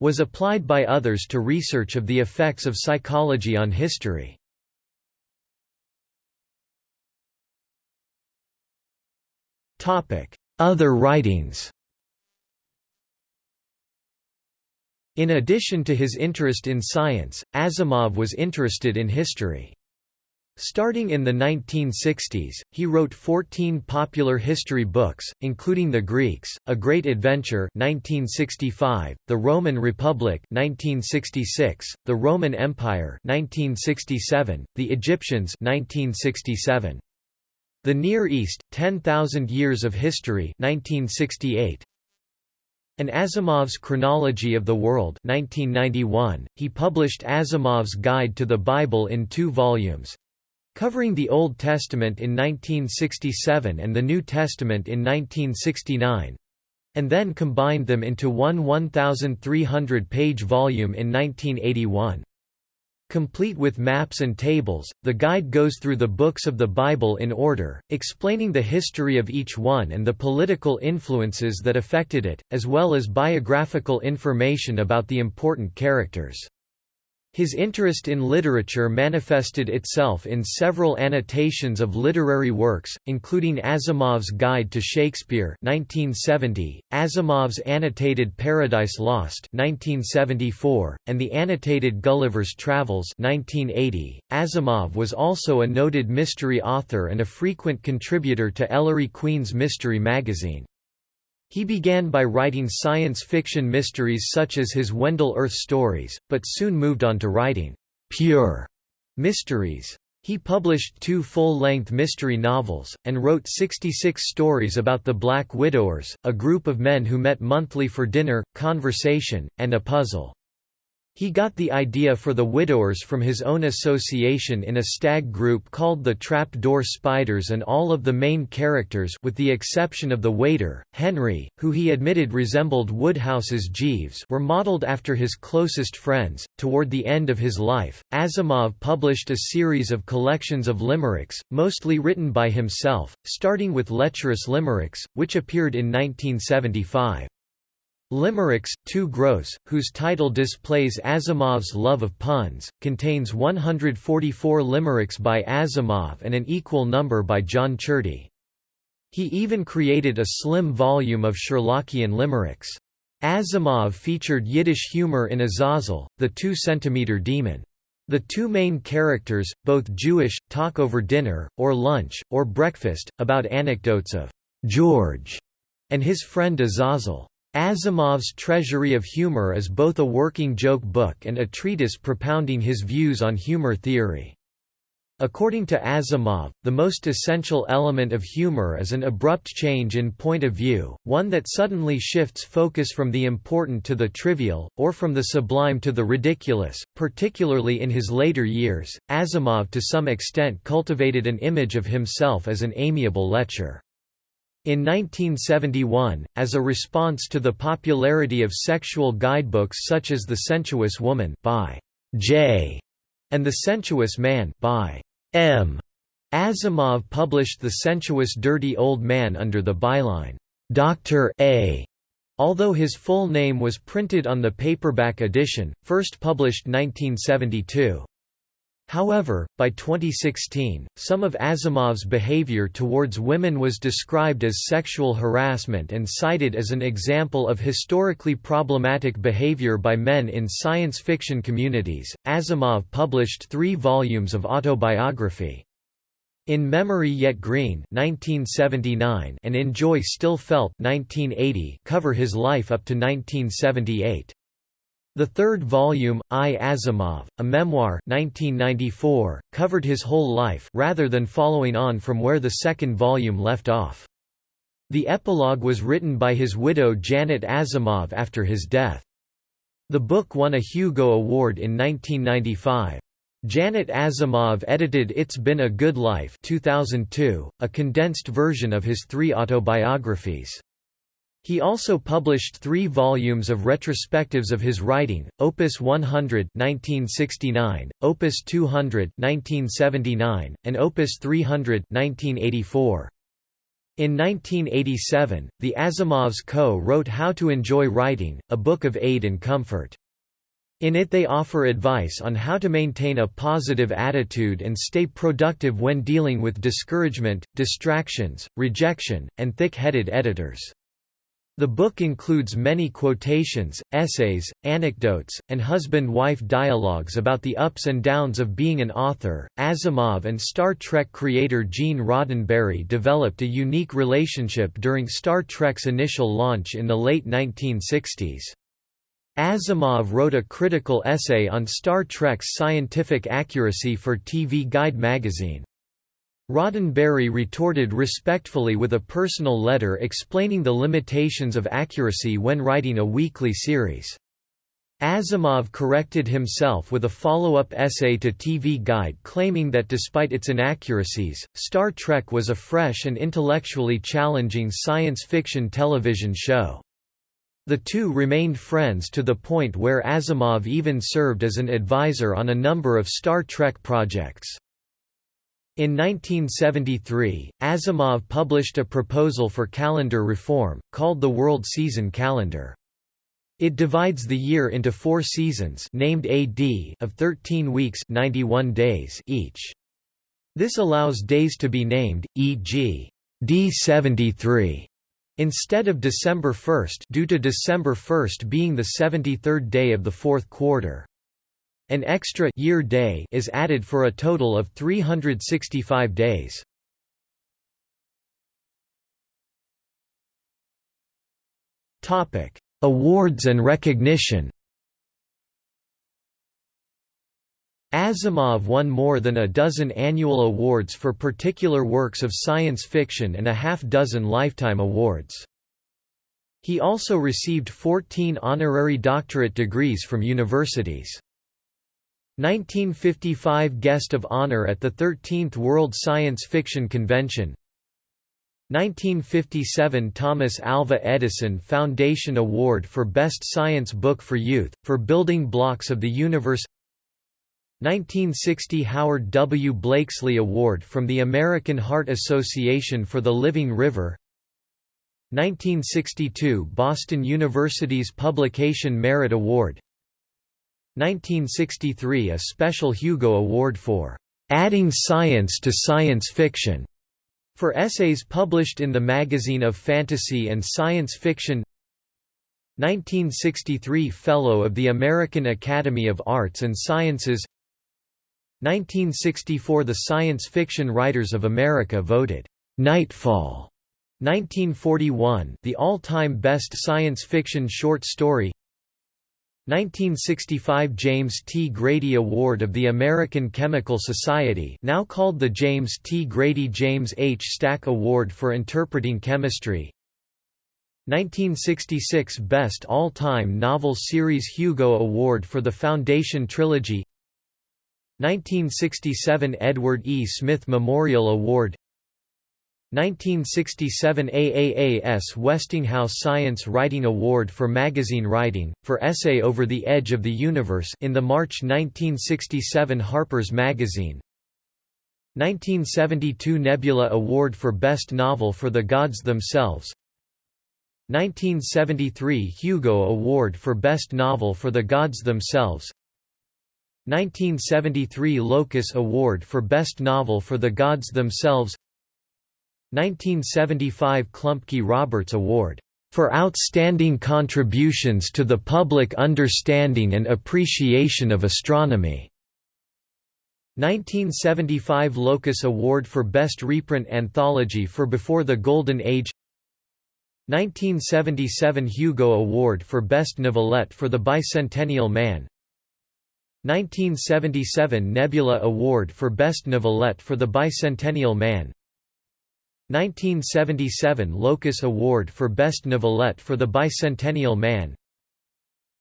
was applied by others to research of the effects of psychology on history. Other writings In addition to his interest in science, Asimov was interested in history. Starting in the 1960s, he wrote 14 popular history books, including The Greeks, A Great Adventure 1965, The Roman Republic 1966, The Roman Empire 1967, The Egyptians 1967. The Near East, 10,000 Years of History 1968. An Asimov's Chronology of the World 1991, he published Asimov's Guide to the Bible in two volumes, covering the Old Testament in 1967 and the New Testament in 1969 and then combined them into one 1,300-page volume in 1981. Complete with maps and tables, the guide goes through the books of the Bible in order, explaining the history of each one and the political influences that affected it, as well as biographical information about the important characters. His interest in literature manifested itself in several annotations of literary works, including Asimov's Guide to Shakespeare 1970, Asimov's annotated Paradise Lost 1974, and the annotated Gulliver's Travels 1980. Asimov was also a noted mystery author and a frequent contributor to Ellery Queen's Mystery magazine. He began by writing science fiction mysteries such as his Wendell Urth stories, but soon moved on to writing pure mysteries. He published two full-length mystery novels, and wrote 66 stories about the Black Widowers, a group of men who met monthly for dinner, conversation, and a puzzle. He got the idea for the widowers from his own association in a stag group called the Trap Door Spiders and all of the main characters with the exception of the waiter, Henry, who he admitted resembled Wodehouse's Jeeves were modeled after his closest friends. Toward the end of his life, Asimov published a series of collections of limericks, mostly written by himself, starting with Lecherous Limericks, which appeared in 1975. Limericks, Too Gross, whose title displays Asimov's love of puns, contains 144 limericks by Asimov and an equal number by John Ciardi. He even created a slim volume of Sherlockian limericks. Asimov featured Yiddish humor in Azazel, the two-centimeter demon. The two main characters, both Jewish, talk over dinner, or lunch, or breakfast, about anecdotes of George and his friend Azazel. Asimov's Treasury of Humor is both a working joke book and a treatise propounding his views on humor theory. According to Asimov, the most essential element of humor is an abrupt change in point of view, one that suddenly shifts focus from the important to the trivial, or from the sublime to the ridiculous. Particularly in his later years, Asimov to some extent cultivated an image of himself as an amiable lecher. In 1971, as a response to the popularity of sexual guidebooks such as The Sensuous Woman by J. and The Sensuous Man by M. Asimov published The Sensuous Dirty Old Man under the byline, Dr. A. Although his full name was printed on the paperback edition, first published 1972. However, by 2016, some of Asimov's behavior towards women was described as sexual harassment and cited as an example of historically problematic behavior by men in science fiction communities. Asimov published three volumes of autobiography. In Memory Yet Green 1979 and In Joy Still Felt 1980 cover his life up to 1978. The third volume, I Asimov, a memoir 1994, covered his whole life rather than following on from where the second volume left off. The epilogue was written by his widow Janet Asimov after his death. The book won a Hugo Award in 1995. Janet Asimov edited It's Been a Good Life 2002, a condensed version of his three autobiographies. He also published three volumes of retrospectives of his writing, Opus 100 1969, Opus 200 1979, and Opus 300 1984. In 1987, the Asimovs co-wrote How to Enjoy Writing, a book of aid and comfort. In it they offer advice on how to maintain a positive attitude and stay productive when dealing with discouragement, distractions, rejection, and thick-headed editors. The book includes many quotations, essays, anecdotes, and husband-wife dialogues about the ups and downs of being an author. Asimov and Star Trek creator Gene Roddenberry developed a unique relationship during Star Trek's initial launch in the late 1960s. Asimov wrote a critical essay on Star Trek's scientific accuracy for TV Guide magazine. Roddenberry retorted respectfully with a personal letter explaining the limitations of accuracy when writing a weekly series. Asimov corrected himself with a follow-up essay to TV Guide claiming that despite its inaccuracies, Star Trek was a fresh and intellectually challenging science fiction television show. The two remained friends to the point where Asimov even served as an advisor on a number of Star Trek projects. In 1973, Asimov published a proposal for calendar reform, called the World Season Calendar. It divides the year into four seasons named AD of 13 weeks 91 days each. This allows days to be named, e.g. D73 instead of December 1 due to December 1 being the 73rd day of the fourth quarter. An extra year day is added for a total of 365 days. Topic: Awards and recognition. Asimov won more than a dozen annual awards for particular works of science fiction and a half dozen lifetime awards. He also received 14 honorary doctorate degrees from universities. 1955 Guest of Honor at the 13th World Science Fiction Convention. 1957 Thomas Alva Edison Foundation Award for Best Science Book for Youth, for Building Blocks of the Universe. 1960 Howard W. Blakeslee Award from the American Heart Association for the Living River. 1962 Boston University's Publication Merit Award 1963 A Special Hugo Award for "...adding science to science fiction", for essays published in the Magazine of Fantasy and Science Fiction. 1963 Fellow of the American Academy of Arts and Sciences. 1964 The Science Fiction Writers of America voted Nightfall 1941 the all-time best science fiction short story 1965 James T. Grady Award of the American Chemical Society now called the James T. Grady James H. Stack Award for Interpreting Chemistry 1966 Best All-Time Novel Series Hugo Award for the Foundation Trilogy 1967 Edward E. Smith Memorial Award 1967 AAAS Westinghouse Science Writing Award for Magazine Writing, for essay Over the Edge of the Universe in the March 1967 Harper's Magazine. 1972 Nebula Award for Best Novel for the Gods Themselves. 1973 Hugo Award for Best Novel for the Gods Themselves. 1973 Locus Award for Best Novel for the Gods Themselves 1975 Klumpke Roberts Award for outstanding contributions to the public understanding and appreciation of astronomy. 1975 Locus Award for Best Reprint Anthology for Before the Golden Age. 1977 Hugo Award for Best Novelette for The Bicentennial Man. 1977 Nebula Award for Best Novelette for The Bicentennial Man 1977 Locus Award for Best Novelette for The Bicentennial Man.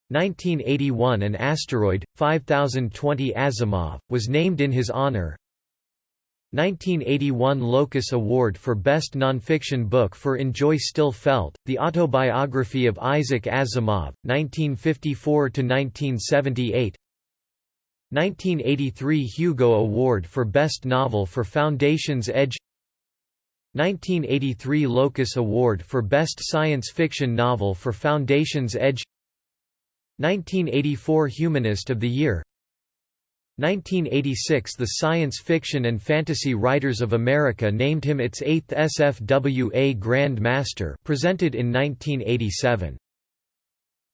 1981 An asteroid, 5020 Asimov, was named in his honor. 1981 Locus Award for Best Nonfiction Book for In Joy Still Felt, the autobiography of Isaac Asimov, 1954–1978 1983 Hugo Award for Best Novel for Foundation's Edge 1983 Locus Award for Best Science Fiction Novel for Foundation's Edge 1984 Humanist of the Year 1986 The Science Fiction and Fantasy Writers of America named him its 8th SFWA Grand Master presented in 1987.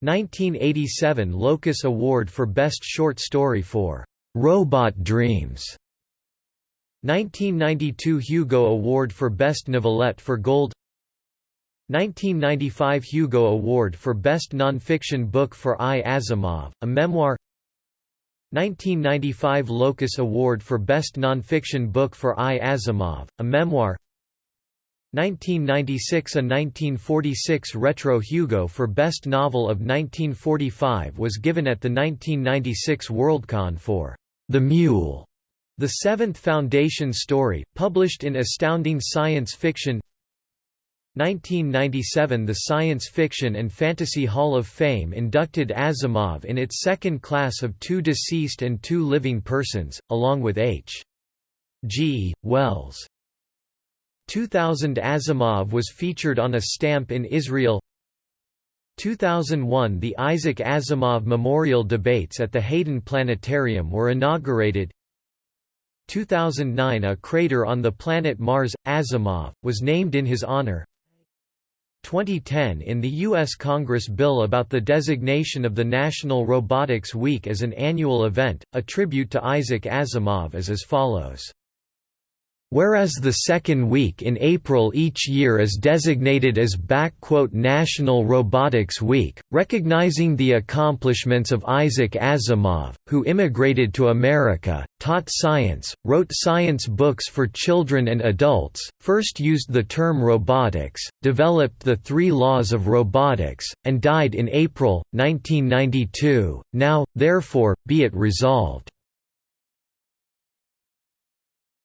1987 Locus Award for Best Short Story for "'Robot Dreams' 1992 Hugo Award for Best Novelette for Gold 1995 Hugo Award for Best Nonfiction Book for I. Asimov, a memoir 1995 Locus Award for Best Nonfiction Book for I. Asimov, a memoir 1996 A 1946 Retro Hugo for Best Novel of 1945 was given at the 1996 Worldcon for The Mule the Seventh Foundation Story, published in Astounding Science Fiction 1997 The Science Fiction and Fantasy Hall of Fame inducted Asimov in its second class of two deceased and two living persons, along with H. G. Wells. 2000 Asimov was featured on a stamp in Israel 2001 The Isaac Asimov Memorial Debates at the Hayden Planetarium were inaugurated 2009 A crater on the planet Mars, Asimov, was named in his honor 2010 In the U.S. Congress bill about the designation of the National Robotics Week as an annual event, a tribute to Isaac Asimov is as follows Whereas the second week in April each year is designated as National Robotics Week, recognizing the accomplishments of Isaac Asimov, who immigrated to America, taught science, wrote science books for children and adults, first used the term robotics, developed the three laws of robotics, and died in April, 1992, now, therefore, be it resolved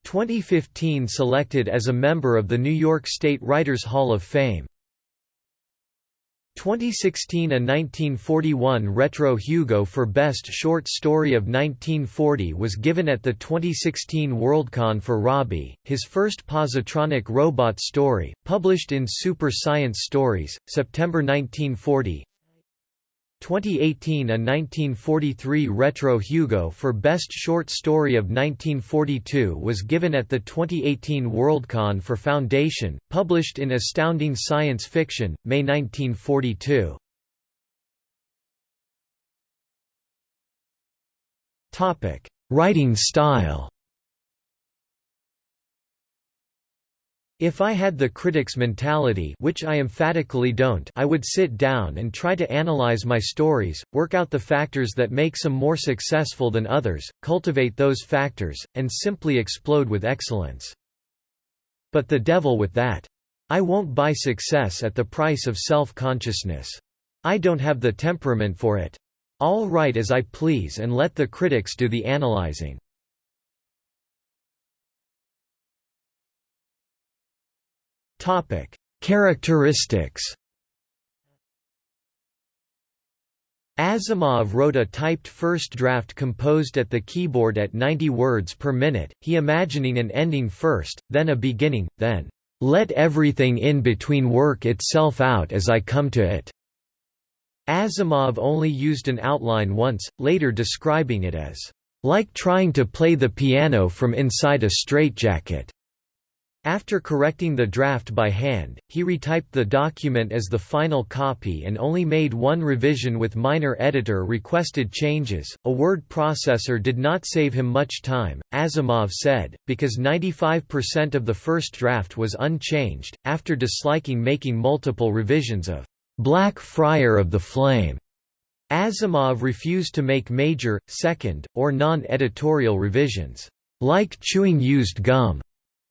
2015 selected as a member of the New York State Writers Hall of Fame. 2016 A 1941 Retro Hugo for Best Short Story of 1940 was given at the 2016 Worldcon for Robbie, his first positronic robot story, published in Super Science Stories, September 1940 2018 A 1943 Retro Hugo for Best Short Story of 1942 was given at the 2018 Worldcon for Foundation, published in Astounding Science Fiction, May 1942. Topic: Writing style. If I had the critic's mentality which I emphatically don't I would sit down and try to analyze my stories, work out the factors that make some more successful than others, cultivate those factors, and simply explode with excellence. But the devil with that. I won't buy success at the price of self-consciousness. I don't have the temperament for it. I'll write as I please and let the critics do the analyzing. Topic: Characteristics. Asimov wrote a typed first draft composed at the keyboard at 90 words per minute, he imagining an ending first, then a beginning, then, "...let everything in between work itself out as I come to it." Asimov only used an outline once, later describing it as, "...like trying to play the piano from inside a straitjacket." After correcting the draft by hand, he retyped the document as the final copy and only made one revision with minor editor requested changes. A word processor did not save him much time, Asimov said, because 95% of the first draft was unchanged, after disliking making multiple revisions of Black Friar of the Flame. Asimov refused to make major, second, or non-editorial revisions, like chewing used gum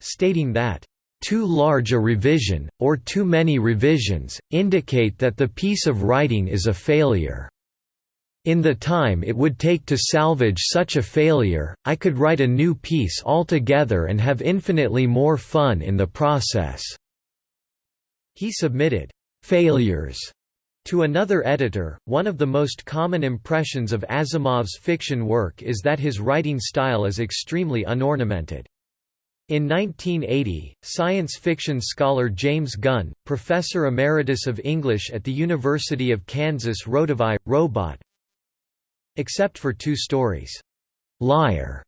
stating that too large a revision, or too many revisions, indicate that the piece of writing is a failure. In the time it would take to salvage such a failure, I could write a new piece altogether and have infinitely more fun in the process." He submitted, "'Failures' To another editor, one of the most common impressions of Asimov's fiction work is that his writing style is extremely unornamented. In 1980, science fiction scholar James Gunn, professor emeritus of English at the University of Kansas wrote of I, Robot except for two stories, "'Liar'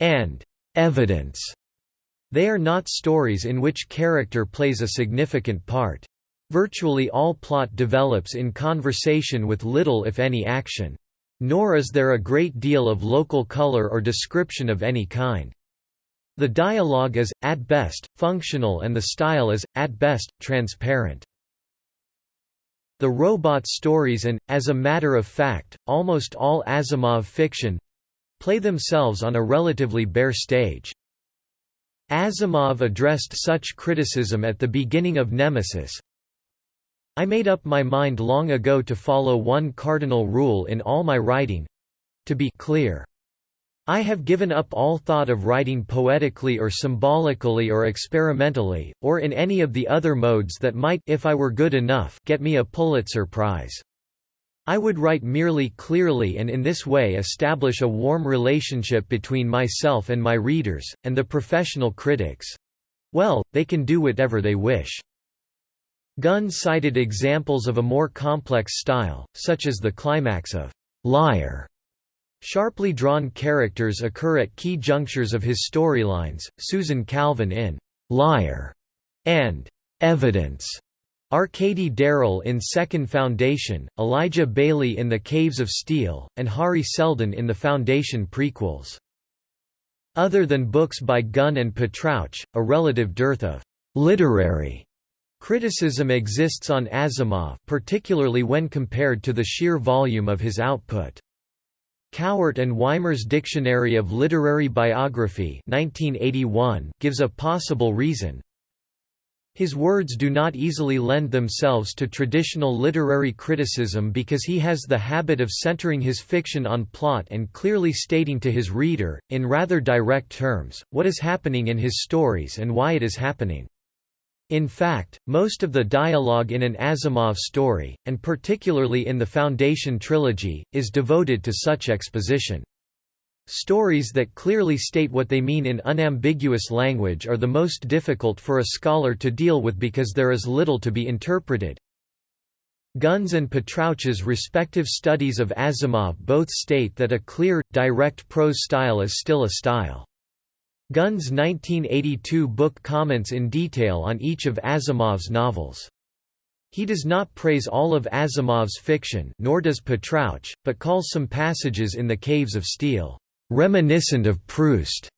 and "'Evidence' They are not stories in which character plays a significant part. Virtually all plot develops in conversation with little if any action. Nor is there a great deal of local color or description of any kind. The dialogue is, at best, functional and the style is, at best, transparent. The robot stories and, as a matter of fact, almost all Asimov fiction—play themselves on a relatively bare stage. Asimov addressed such criticism at the beginning of Nemesis, I made up my mind long ago to follow one cardinal rule in all my writing—to be clear. I have given up all thought of writing poetically or symbolically or experimentally, or in any of the other modes that might if I were good enough get me a Pulitzer Prize. I would write merely clearly and in this way establish a warm relationship between myself and my readers, and the professional critics. Well, they can do whatever they wish. Gunn cited examples of a more complex style, such as the climax of Liar Sharply drawn characters occur at key junctures of his storylines, Susan Calvin in «Liar» and «Evidence», Arkady Darell in Second Foundation, Elijah Baley in The Caves of Steel, and Hari Seldon in the Foundation prequels. Other than books by Gunn and Patrouch, a relative dearth of «literary» criticism exists on Asimov particularly when compared to the sheer volume of his output. Cowart and Wymer's Dictionary of Literary Biography 1981 gives a possible reason. His words do not easily lend themselves to traditional literary criticism because he has the habit of centering his fiction on plot and clearly stating to his reader, in rather direct terms, what is happening in his stories and why it is happening. In fact, most of the dialogue in an Asimov story, and particularly in the Foundation trilogy, is devoted to such exposition. Stories that clearly state what they mean in unambiguous language are the most difficult for a scholar to deal with because there is little to be interpreted. Gunn's and Patrouch's respective studies of Asimov both state that a clear, direct prose style is still a style. Gunn's 1982 book comments in detail on each of Asimov's novels. He does not praise all of Asimov's fiction nor does Patrouch, but calls some passages in The Caves of Steel, "...reminiscent of Proust."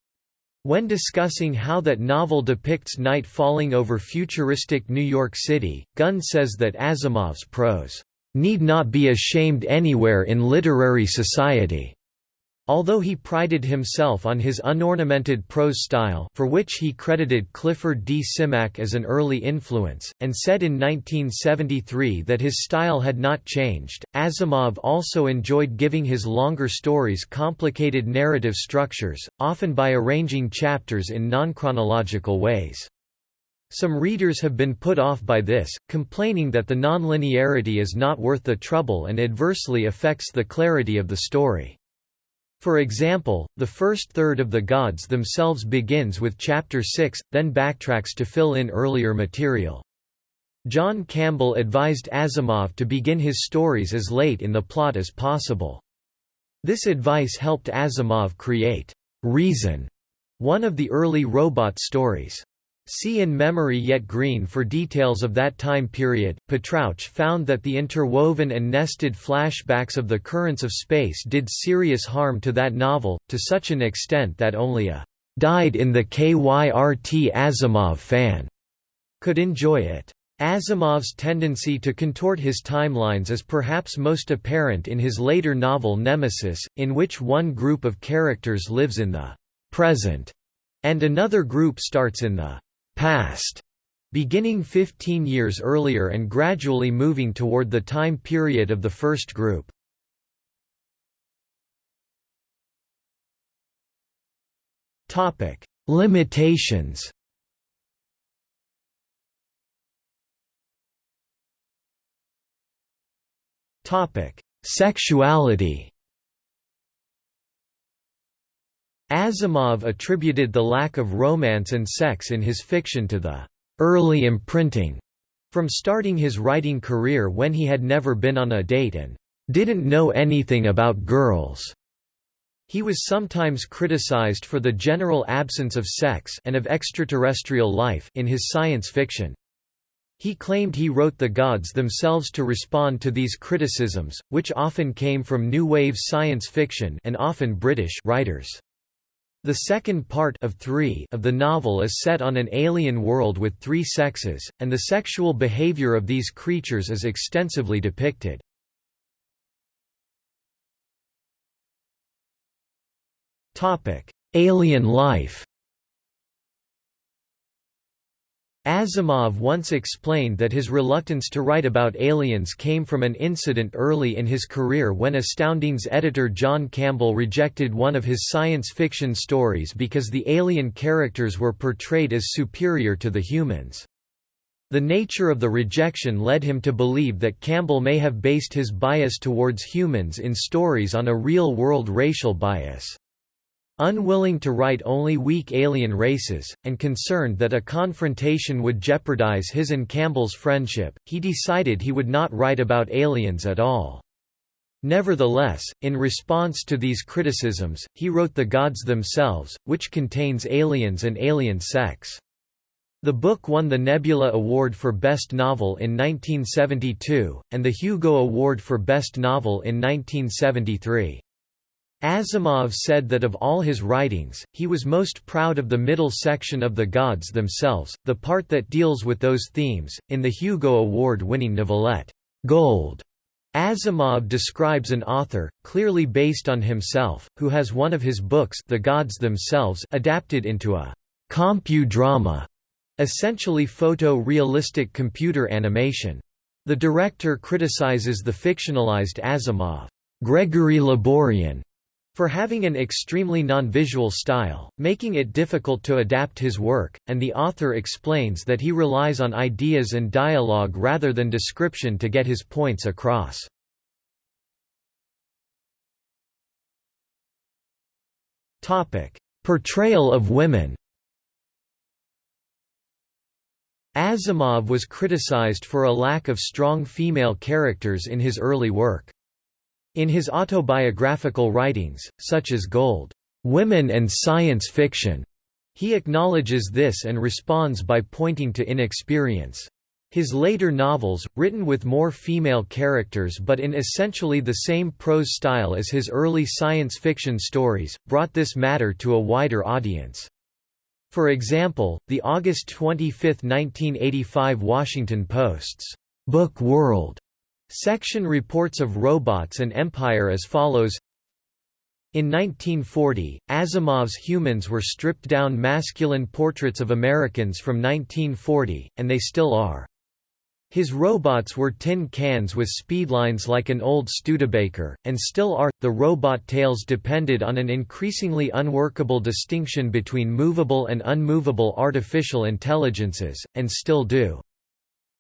When discussing how that novel depicts night falling over futuristic New York City, Gunn says that Asimov's prose, "...need not be ashamed anywhere in literary society." Although he prided himself on his unornamented prose style for which he credited Clifford D. Simak as an early influence, and said in 1973 that his style had not changed, Asimov also enjoyed giving his longer stories complicated narrative structures, often by arranging chapters in non-chronological ways. Some readers have been put off by this, complaining that the nonlinearity is not worth the trouble and adversely affects the clarity of the story. For example, the first third of the Gods themselves begins with Chapter 6, then backtracks to fill in earlier material. John Campbell advised Asimov to begin his stories as late in the plot as possible. This advice helped Asimov create Reason, one of the early robot stories. See In Memory Yet Green for details of that time period. Patrouch found that the interwoven and nested flashbacks of the currents of space did serious harm to that novel, to such an extent that only a died in the KYRT Asimov fan could enjoy it. Asimov's tendency to contort his timelines is perhaps most apparent in his later novel Nemesis, in which one group of characters lives in the present and another group starts in the past, beginning 15 years earlier and gradually moving toward the time period of the first group. Limitations Sexuality Asimov attributed the lack of romance and sex in his fiction to the early imprinting from starting his writing career when he had never been on a date and didn't know anything about girls. He was sometimes criticized for the general absence of sex and of extraterrestrial life in his science fiction. He claimed he wrote the gods themselves to respond to these criticisms, which often came from new wave science fiction and often British writers. The second part of, three of the novel is set on an alien world with three sexes, and the sexual behavior of these creatures is extensively depicted. Alien life Asimov once explained that his reluctance to write about aliens came from an incident early in his career when Astounding's editor John Campbell rejected one of his science fiction stories because the alien characters were portrayed as superior to the humans. The nature of the rejection led him to believe that Campbell may have based his bias towards humans in stories on a real-world racial bias. Unwilling to write only weak alien races, and concerned that a confrontation would jeopardize his and Campbell's friendship, he decided he would not write about aliens at all. Nevertheless, in response to these criticisms, he wrote The Gods Themselves, which contains aliens and alien sex. The book won the Nebula Award for Best Novel in 1972, and the Hugo Award for Best Novel in 1973. Asimov said that of all his writings, he was most proud of the middle section of The Gods Themselves, the part that deals with those themes. In the Hugo Award winning novelette, Gold, Asimov describes an author, clearly based on himself, who has one of his books The Gods Themselves adapted into a compu-drama, essentially photo-realistic computer animation. The director criticizes the fictionalized Asimov, Gregory Laborian, for having an extremely non-visual style, making it difficult to adapt his work, and the author explains that he relies on ideas and dialogue rather than description to get his points across. Portrayal of women Asimov was criticized for a lack of strong female characters in his early work. In his autobiographical writings, such as Gold, "'Women and Science Fiction' he acknowledges this and responds by pointing to inexperience. His later novels, written with more female characters but in essentially the same prose style as his early science fiction stories, brought this matter to a wider audience. For example, the August 25, 1985 Washington Post's Book World section reports of robots and empire as follows in 1940, Asimov's Humans were stripped-down masculine portraits of Americans from 1940, and they still are. His robots were tin cans with speedlines like an old Studebaker, and still are. The robot tales depended on an increasingly unworkable distinction between movable and unmovable artificial intelligences, and still do.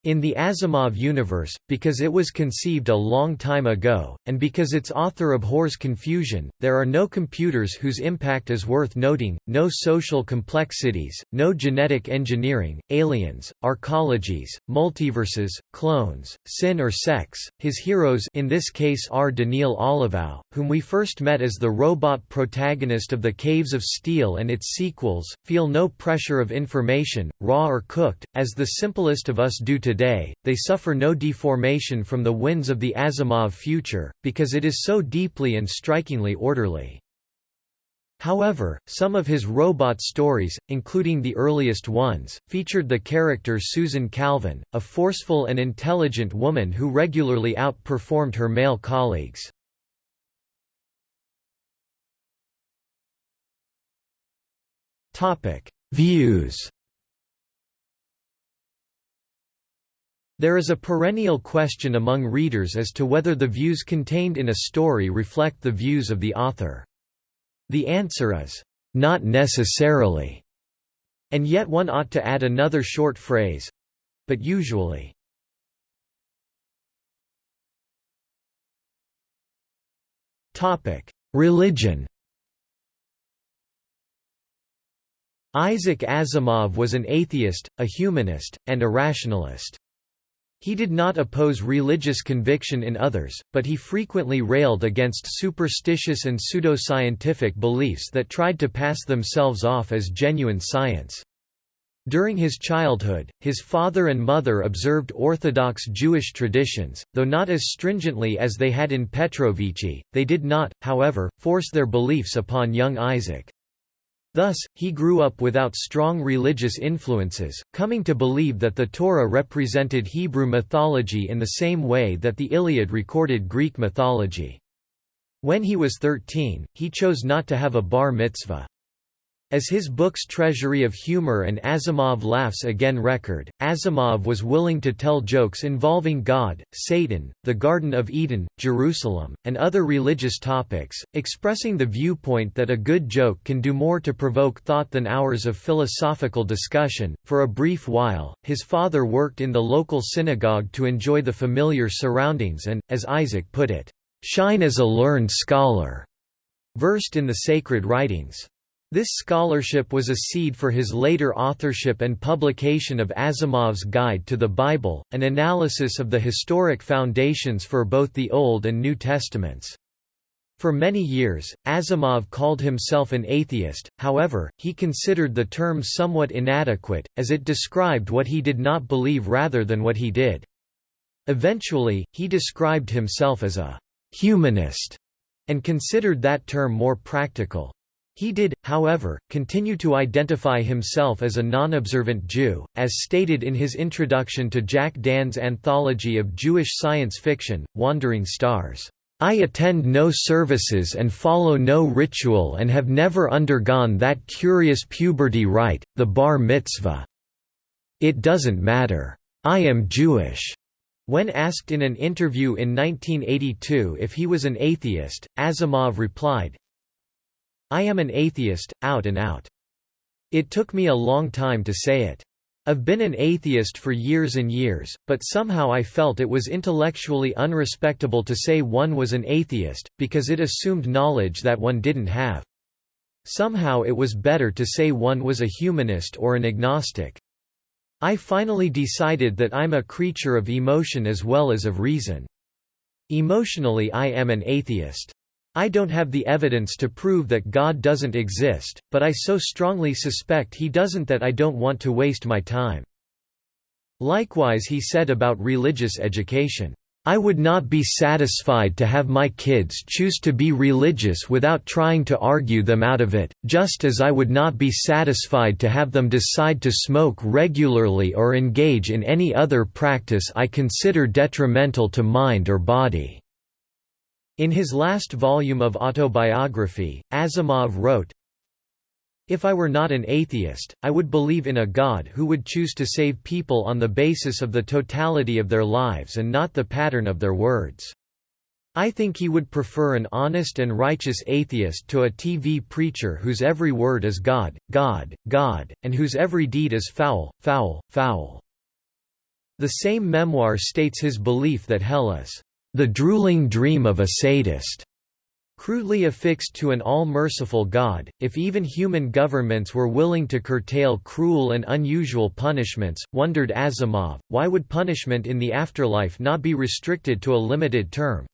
In the Asimov universe, because it was conceived a long time ago, and because its author abhors confusion, there are no computers whose impact is worth noting, no social complexities, no genetic engineering, aliens, arcologies, multiverses, clones, sin or sex. His heroes in this case are Daneel Olivaw, whom we first met as the robot protagonist of The Caves of Steel and its sequels, feel no pressure of information, raw or cooked, as the simplest of us do today today, they suffer no deformation from the winds of the Asimov future, because it is so deeply and strikingly orderly. However, some of his robot stories, including the earliest ones, featured the character Susan Calvin, a forceful and intelligent woman who regularly outperformed her male colleagues. Views There is a perennial question among readers as to whether the views contained in a story reflect the views of the author. The answer is, "...not necessarily." And yet one ought to add another short phrase—but usually. Religion Isaac Asimov was an atheist, a humanist, and a rationalist. He did not oppose religious conviction in others, but he frequently railed against superstitious and pseudoscientific beliefs that tried to pass themselves off as genuine science. During his childhood, his father and mother observed Orthodox Jewish traditions, though not as stringently as they had in Petrovichi. They did not, however, force their beliefs upon young Isaac. Thus, he grew up without strong religious influences, coming to believe that the Torah represented Hebrew mythology in the same way that the Iliad recorded Greek mythology. When he was 13, he chose not to have a bar mitzvah. As his book's treasury of humor and Asimov Laughs Again record, Asimov was willing to tell jokes involving God, Satan, the Garden of Eden, Jerusalem, and other religious topics, expressing the viewpoint that a good joke can do more to provoke thought than hours of philosophical discussion. For a brief while, his father worked in the local synagogue to enjoy the familiar surroundings and, as Isaac put it, shine as a learned scholar, versed in the sacred writings. This scholarship was a seed for his later authorship and publication of Asimov's Guide to the Bible, an analysis of the historic foundations for both the Old and New Testaments. For many years, Asimov called himself an atheist, however, he considered the term somewhat inadequate, as it described what he did not believe rather than what he did. Eventually, he described himself as a «humanist» and considered that term more practical. He did, however, continue to identify himself as a non-observant Jew, as stated in his introduction to Jack Dann's anthology of Jewish science fiction, Wandering Stars. I attend no services and follow no ritual and have never undergone that curious puberty rite, the bar mitzvah. It doesn't matter. I am Jewish. When asked in an interview in 1982 if he was an atheist, Asimov replied, I am an atheist, out and out. It took me a long time to say it. I've been an atheist for years and years, but somehow I felt it was intellectually unrespectable to say one was an atheist, because it assumed knowledge that one didn't have. Somehow it was better to say one was a humanist or an agnostic. I finally decided that I'm a creature of emotion as well as of reason. Emotionally I am an atheist. I don't have the evidence to prove that God doesn't exist, but I so strongly suspect he doesn't that I don't want to waste my time." Likewise he said about religious education, I would not be satisfied to have my kids choose to be religious without trying to argue them out of it, just as I would not be satisfied to have them decide to smoke regularly or engage in any other practice I consider detrimental to mind or body." In his last volume of autobiography, Asimov wrote, if I were not an atheist, I would believe in a God who would choose to save people on the basis of the totality of their lives and not the pattern of their words. I think he would prefer an honest and righteous atheist to a TV preacher whose every word is God, God, God, and whose every deed is foul, foul, foul. The same memoir states his belief that hell is the drooling dream of a sadist. Crudely affixed to an all-merciful God, if even human governments were willing to curtail cruel and unusual punishments, wondered Asimov, why would punishment in the afterlife not be restricted to a limited term?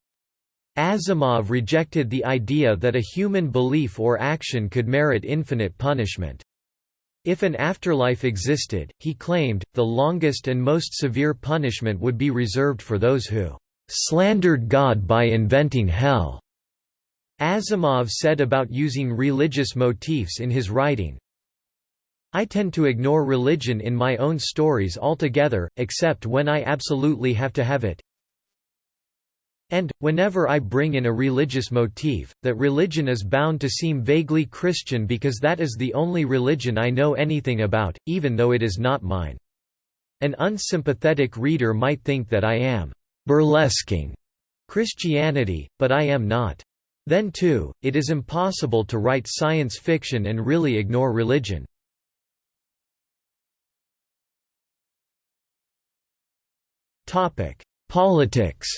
Asimov rejected the idea that a human belief or action could merit infinite punishment. If an afterlife existed, he claimed, the longest and most severe punishment would be reserved for those who "...slandered God by inventing hell." Asimov said about using religious motifs in his writing, I tend to ignore religion in my own stories altogether, except when I absolutely have to have it. And, whenever I bring in a religious motif, that religion is bound to seem vaguely Christian because that is the only religion I know anything about, even though it is not mine. An unsympathetic reader might think that I am burlesquing Christianity, but I am not. Then too, it is impossible to write science fiction and really ignore religion. Politics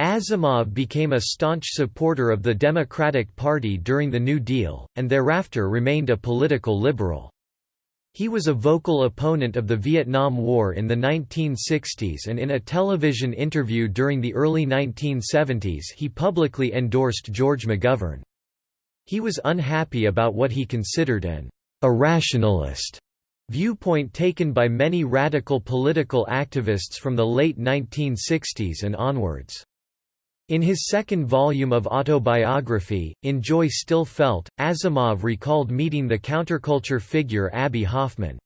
Asimov became a staunch supporter of the Democratic Party during the New Deal, and thereafter remained a political liberal. He was a vocal opponent of the Vietnam War in the 1960s and in a television interview during the early 1970s he publicly endorsed George McGovern. He was unhappy about what he considered an irrationalist viewpoint taken by many radical political activists from the late 1960s and onwards. In his second volume of autobiography, In Joy Still Felt, Asimov recalled meeting the counterculture figure Abbie Hoffman.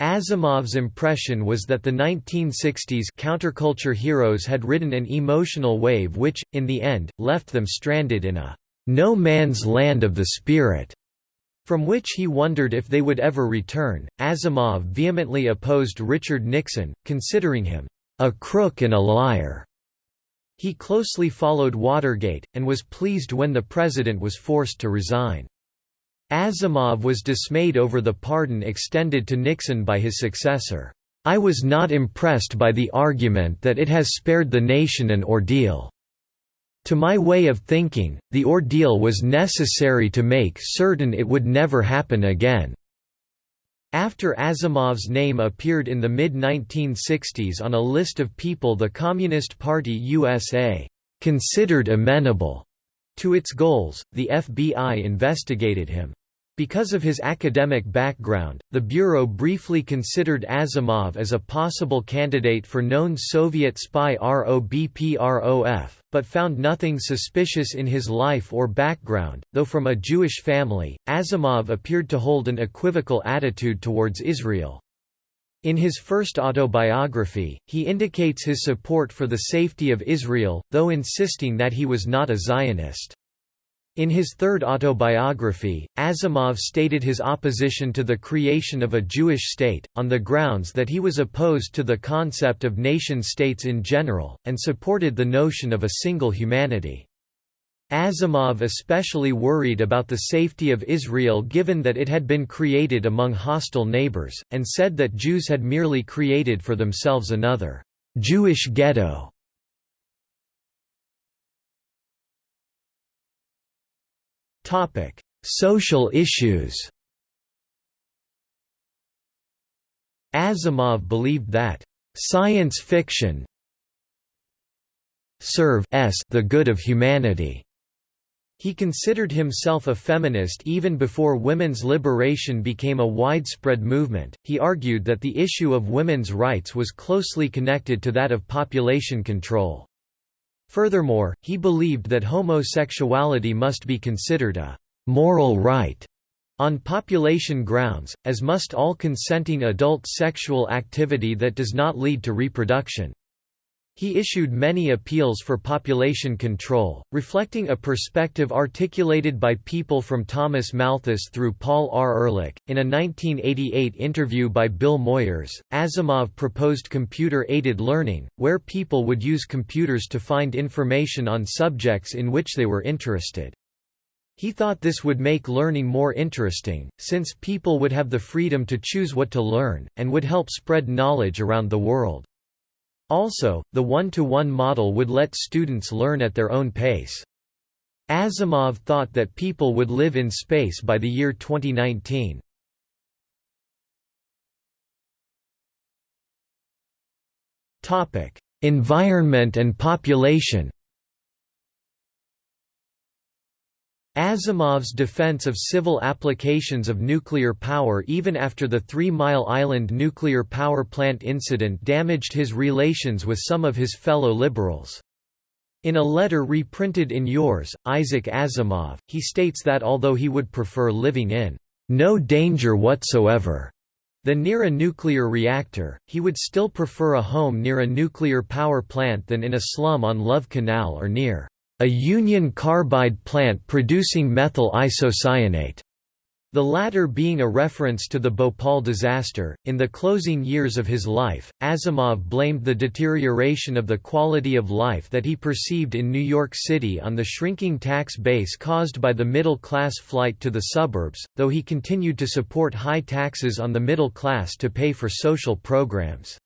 Asimov's impression was that the 1960s counterculture heroes had ridden an emotional wave which, in the end, left them stranded in a no man's land of the spirit, from which he wondered if they would ever return. Asimov vehemently opposed Richard Nixon, considering him a crook and a liar. He closely followed Watergate, and was pleased when the president was forced to resign. Asimov was dismayed over the pardon extended to Nixon by his successor. I was not impressed by the argument that it has spared the nation an ordeal. To my way of thinking, the ordeal was necessary to make certain it would never happen again. After Asimov's name appeared in the mid-1960s on a list of people the Communist Party USA considered amenable to its goals, the FBI investigated him. Because of his academic background, the Bureau briefly considered Asimov as a possible candidate for known Soviet spy ROBPROF, but found nothing suspicious in his life or background. Though from a Jewish family, Asimov appeared to hold an equivocal attitude towards Israel. In his first autobiography, he indicates his support for the safety of Israel, though insisting that he was not a Zionist. In his third autobiography, Asimov stated his opposition to the creation of a Jewish state, on the grounds that he was opposed to the concept of nation-states in general, and supported the notion of a single humanity. Asimov especially worried about the safety of Israel given that it had been created among hostile neighbors, and said that Jews had merely created for themselves another Jewish ghetto. Topic: Social issues. Asimov believed that science fiction serve the good of humanity He considered himself a feminist even before women's liberation became a widespread movement. He argued that the issue of women's rights was closely connected to that of population control. Furthermore, he believed that homosexuality must be considered a moral right on population grounds, as must all consenting adult sexual activity that does not lead to reproduction. He issued many appeals for population control, reflecting a perspective articulated by people from Thomas Malthus through Paul R. Ehrlich. In a 1988 interview by Bill Moyers, Asimov proposed computer aided learning, where people would use computers to find information on subjects in which they were interested. He thought this would make learning more interesting, since people would have the freedom to choose what to learn, and would help spread knowledge around the world. Also, the one-to-one -one model would let students learn at their own pace. Asimov thought that people would live in space by the year 2019. Environment and population Asimov's defense of civil applications of nuclear power even after the Three Mile Island nuclear power plant incident damaged his relations with some of his fellow liberals. In a letter reprinted in Yours, Isaac Asimov, he states that although he would prefer living in no danger whatsoever than near a nuclear reactor, he would still prefer a home near a nuclear power plant than in a slum on Love Canal or near a union carbide plant producing methyl isocyanate, the latter being a reference to the Bhopal disaster. In the closing years of his life, Asimov blamed the deterioration of the quality of life that he perceived in New York City on the shrinking tax base caused by the middle class flight to the suburbs, though he continued to support high taxes on the middle class to pay for social programs.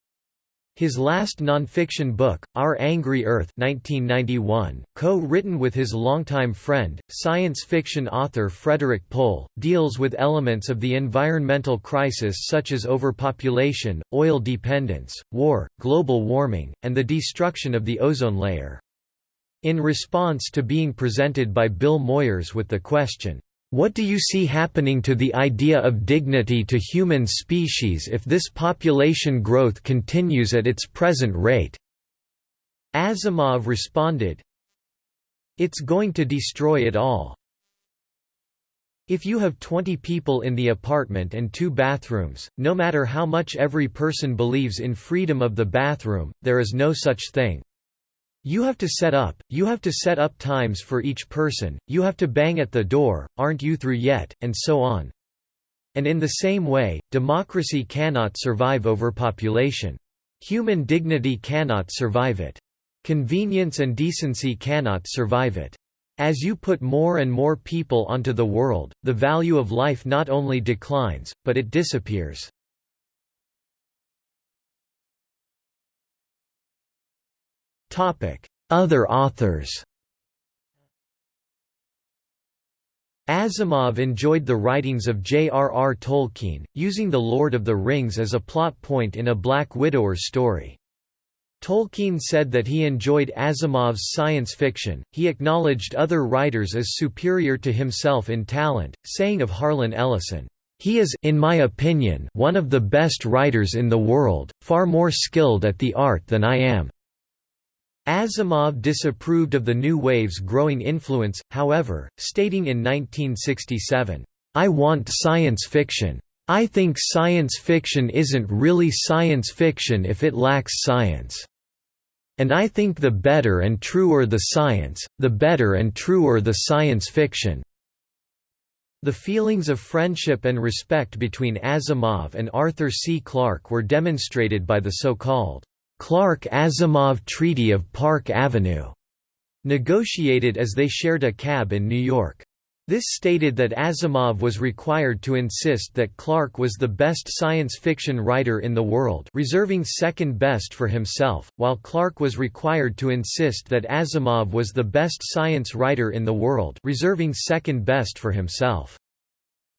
His last nonfiction book, Our Angry Earth 1991, co-written with his longtime friend, science fiction author Frederik Pohl, deals with elements of the environmental crisis such as overpopulation, oil dependence, war, global warming, and the destruction of the ozone layer. In response to being presented by Bill Moyers with the question, what do you see happening to the idea of dignity to human species if this population growth continues at its present rate? Asimov responded, It's going to destroy it all. If you have 20 people in the apartment and two bathrooms, no matter how much every person believes in freedom of the bathroom, there is no such thing. You have to set up, you have to set up times for each person, you have to bang at the door, aren't you through yet, and so on. And in the same way, democracy cannot survive overpopulation. Human dignity cannot survive it. Convenience and decency cannot survive it. As you put more and more people onto the world, the value of life not only declines, but it disappears. Other authors Asimov enjoyed the writings of J.R.R. Tolkien, using The Lord of the Rings as a plot point in a Black Widower story. Tolkien said that he enjoyed Asimov's science fiction, he acknowledged other writers as superior to himself in talent, saying of Harlan Ellison, "...he is in my opinion one of the best writers in the world, far more skilled at the art than I am." Asimov disapproved of the New Wave's growing influence, however, stating in 1967, "...I want science fiction. I think science fiction isn't really science fiction if it lacks science. And I think the better and truer the science, the better and truer the science fiction." The feelings of friendship and respect between Asimov and Arthur C. Clarke were demonstrated by the so-called Clarke-Asimov Treaty of Park Avenue, negotiated as they shared a cab in New York. This stated that Asimov was required to insist that Clarke was the best science fiction writer in the world reserving second best for himself, while Clarke was required to insist that Asimov was the best science writer in the world reserving second best for himself.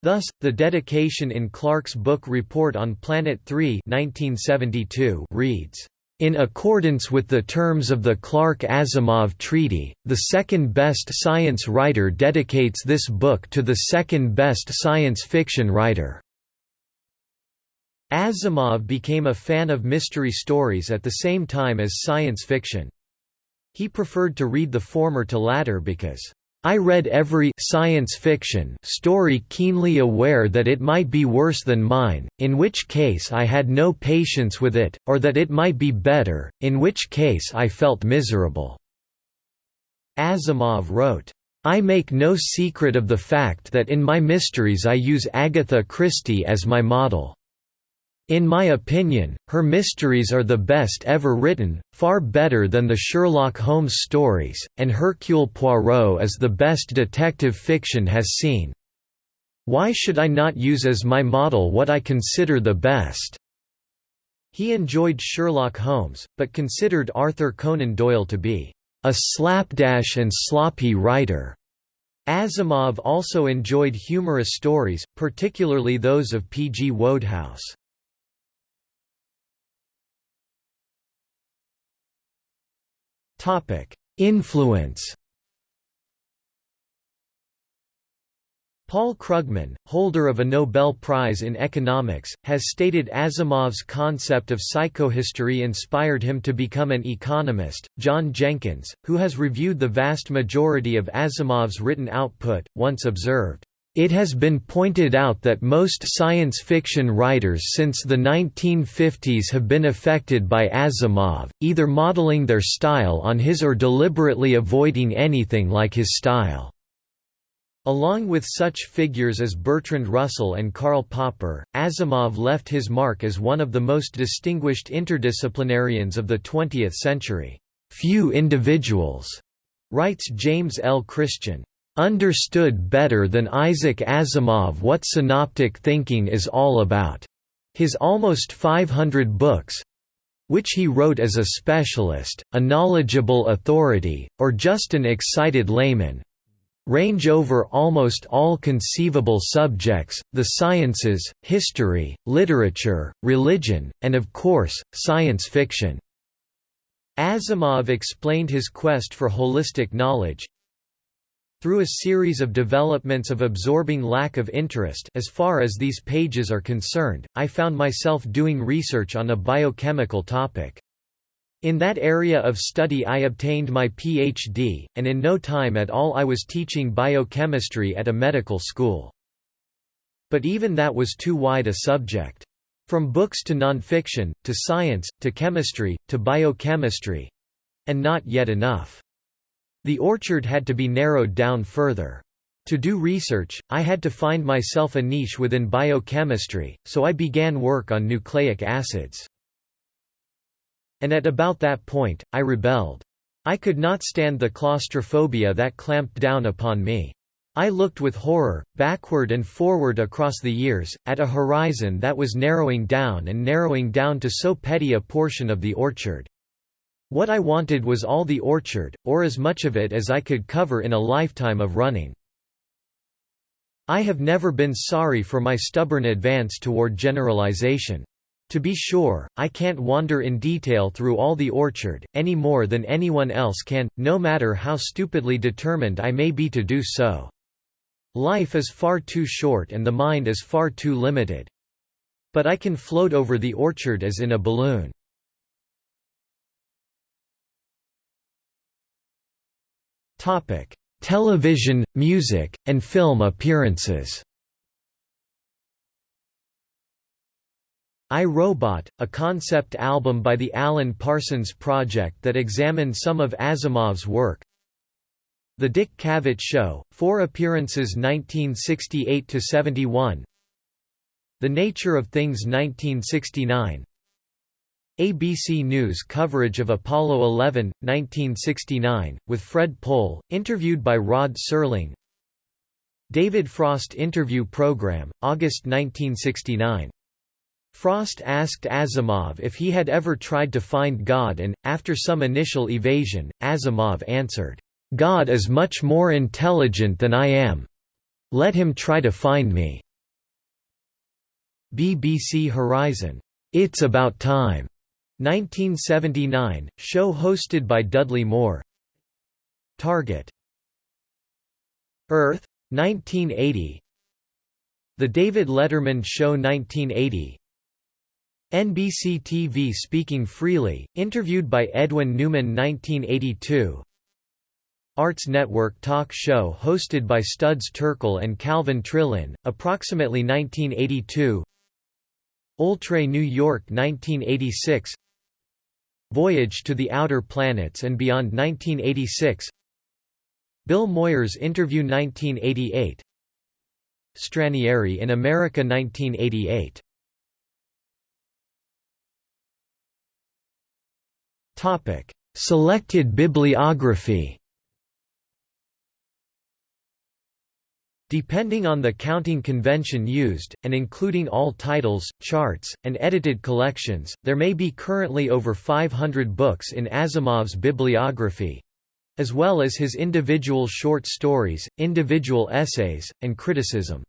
Thus, the dedication in Clarke's book Report on Planet 3 1972 reads, In accordance with the terms of the Clarke-Asimov Treaty, the second-best science writer dedicates this book to the second-best science fiction writer. Asimov became a fan of mystery stories at the same time as science fiction. He preferred to read the former to latter because I read every science fiction story keenly aware that it might be worse than mine, in which case I had no patience with it, or that it might be better, in which case I felt miserable." Asimov wrote, I make no secret of the fact that in my mysteries I use Agatha Christie as my model. In my opinion, her mysteries are the best ever written, far better than the Sherlock Holmes stories, and Hercule Poirot is the best detective fiction has seen. Why should I not use as my model what I consider the best?' He enjoyed Sherlock Holmes, but considered Arthur Conan Doyle to be a slapdash and sloppy writer. Asimov also enjoyed humorous stories, particularly those of P. G. Wodehouse. Influence Paul Krugman, holder of a Nobel Prize in Economics, has stated Asimov's concept of psychohistory inspired him to become an economist. John Jenkins, who has reviewed the vast majority of Asimov's written output, once observed, it has been pointed out that most science fiction writers since the 1950s have been affected by Asimov, either modeling their style on his or deliberately avoiding anything like his style. Along with such figures as Bertrand Russell and Karl Popper, Asimov left his mark as one of the most distinguished interdisciplinarians of the 20th century. Few individuals, writes James L. Christian, understood better than Isaac Asimov what synoptic thinking is all about. His almost 500 books which he wrote as a specialist, a knowledgeable authority, or just an excited layman range over almost all conceivable subjects, the sciences, history, literature, religion, and of course, science fiction. Asimov explained his quest for holistic knowledge, through a series of developments of absorbing lack of interest as far as these pages are concerned, I found myself doing research on a biochemical topic. In that area of study I obtained my PhD, and in no time at all I was teaching biochemistry at a medical school. But even that was too wide a subject. From books to nonfiction, to science, to chemistry, to biochemistry—and not yet enough. The orchard had to be narrowed down further. To do research, I had to find myself a niche within biochemistry, so I began work on nucleic acids. And at about that point, I rebelled. I could not stand the claustrophobia that clamped down upon me. I looked with horror, backward and forward across the years, at a horizon that was narrowing down and narrowing down to so petty a portion of the orchard. What I wanted was all the orchard, or as much of it as I could cover in a lifetime of running. I have never been sorry for my stubborn advance toward generalization. To be sure, I can't wander in detail through all the orchard, any more than anyone else can, no matter how stupidly determined I may be to do so. Life is far too short and the mind is far too limited. But I can float over the orchard as in a balloon. Television, music, and film appearances. I, Robot, a concept album by the Alan Parsons Project that examined some of Asimov's work. The Dick Cavett Show, four appearances 1968–71 The Nature of Things 1969 ABC News coverage of Apollo 11, 1969, with Fred Pohl, interviewed by Rod Serling David Frost interview program, August 1969. Frost asked Asimov if he had ever tried to find God and, after some initial evasion, Asimov answered, "'God is much more intelligent than I am. Let him try to find me." BBC Horizon, "'It's About Time' 1979 – Show hosted by Dudley Moore. Target. Earth 1980 The David Letterman Show 1980 NBC TV Speaking Freely, interviewed by Edwin Newman 1982 Arts Network talk show hosted by Studs Terkel and Calvin Trillin, approximately 1982 Oltre New York 1986 Voyage to the Outer Planets and Beyond 1986 Bill Moyers Interview 1988 Stranieri in America 1988 Topic. Selected bibliography Depending on the counting convention used, and including all titles, charts, and edited collections, there may be currently over 500 books in Asimov's bibliography as well as his individual short stories, individual essays, and criticism.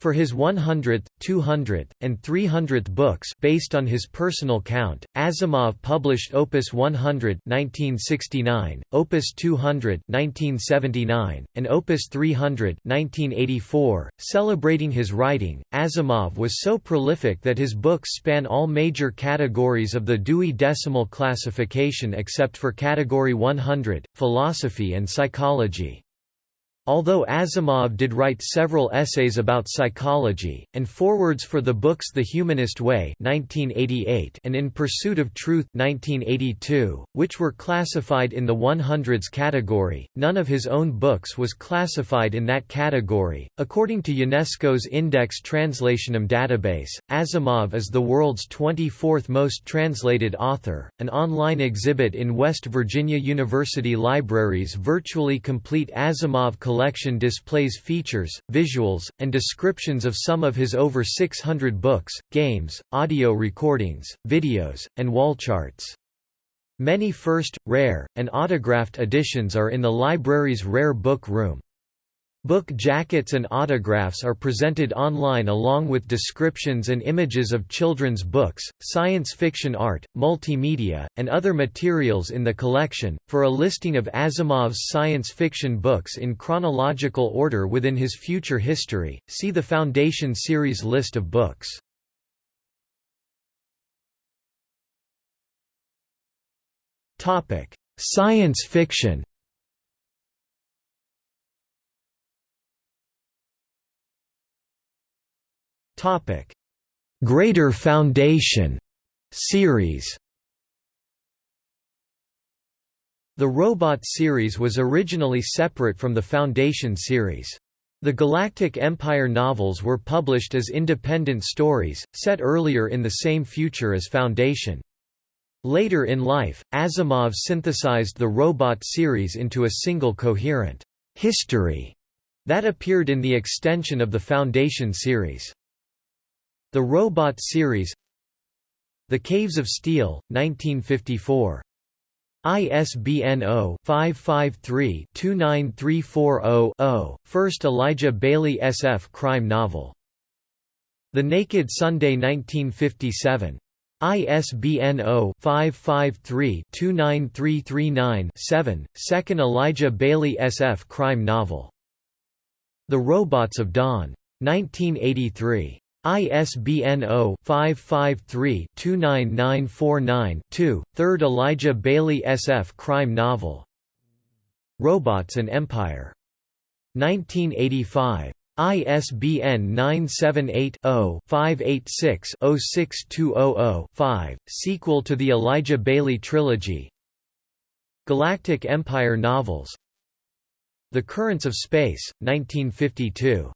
For his 100th, 200th, and 300th books based on his personal count, Asimov published Opus 100 1969, Opus 200 1979, and Opus 300 1984. Celebrating his writing, Asimov was so prolific that his books span all major categories of the Dewey Decimal Classification except for Category 100, Philosophy and Psychology. Although Asimov did write several essays about psychology, and forewords for the books The Humanist Way 1988 and In Pursuit of Truth 1982, which were classified in the 100s category, none of his own books was classified in that category. According to UNESCO's Index Translationum database, Asimov is the world's 24th most translated author. An online exhibit in West Virginia University Library's virtually complete Asimov collection collection displays features, visuals, and descriptions of some of his over 600 books, games, audio recordings, videos, and wall charts. Many first, rare, and autographed editions are in the library's rare book room. Book jackets and autographs are presented online along with descriptions and images of children's books, science fiction art, multimedia, and other materials in the collection. For a listing of Asimov's science fiction books in chronological order within his future history, see the Foundation series list of books. Topic: Science fiction. Topic: Greater Foundation series. The Robot series was originally separate from the Foundation series. The Galactic Empire novels were published as independent stories, set earlier in the same future as Foundation. Later in life, Asimov synthesized the Robot series into a single coherent history that appeared in the extension of the Foundation series. The Robot series The Caves of Steel, 1954. ISBN 0-553-29340-0, first Elijah Baley SF crime novel. The Naked Sunday 1957. ISBN 0-553-29339-7, second Elijah Baley SF crime novel. The Robots of Dawn. 1983. ISBN 0-553-29949-2, third Elijah Baley SF crime novel. Robots and Empire. 1985. ISBN 978-0-586-06200-5, sequel to the Elijah Baley trilogy Galactic Empire novels The Currents of Space, 1952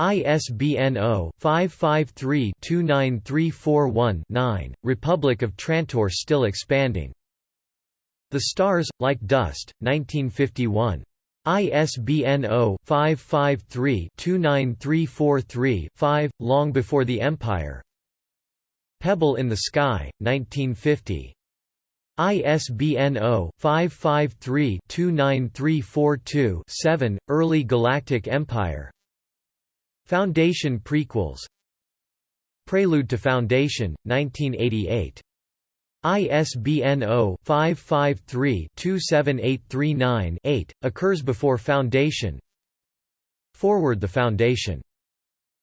ISBN 0-553-29341-9, Republic of Trantor still expanding. The Stars, Like Dust, 1951. ISBN 0-553-29343-5, long before the Empire Pebble in the Sky, 1950. ISBN 0-553-29342-7, Early Galactic Empire Foundation prequels. Prelude to Foundation, 1988 ISBN 0-553-27839-8, occurs before Foundation. Forward the Foundation.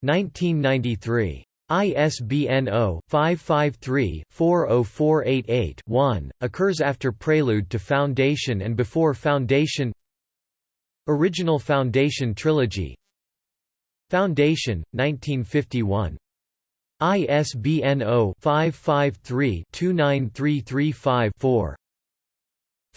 1993. ISBN 0-553-40488-1, occurs after Prelude to Foundation and before Foundation. Original Foundation Trilogy Foundation, 1951 ISBN 0-553-29335-4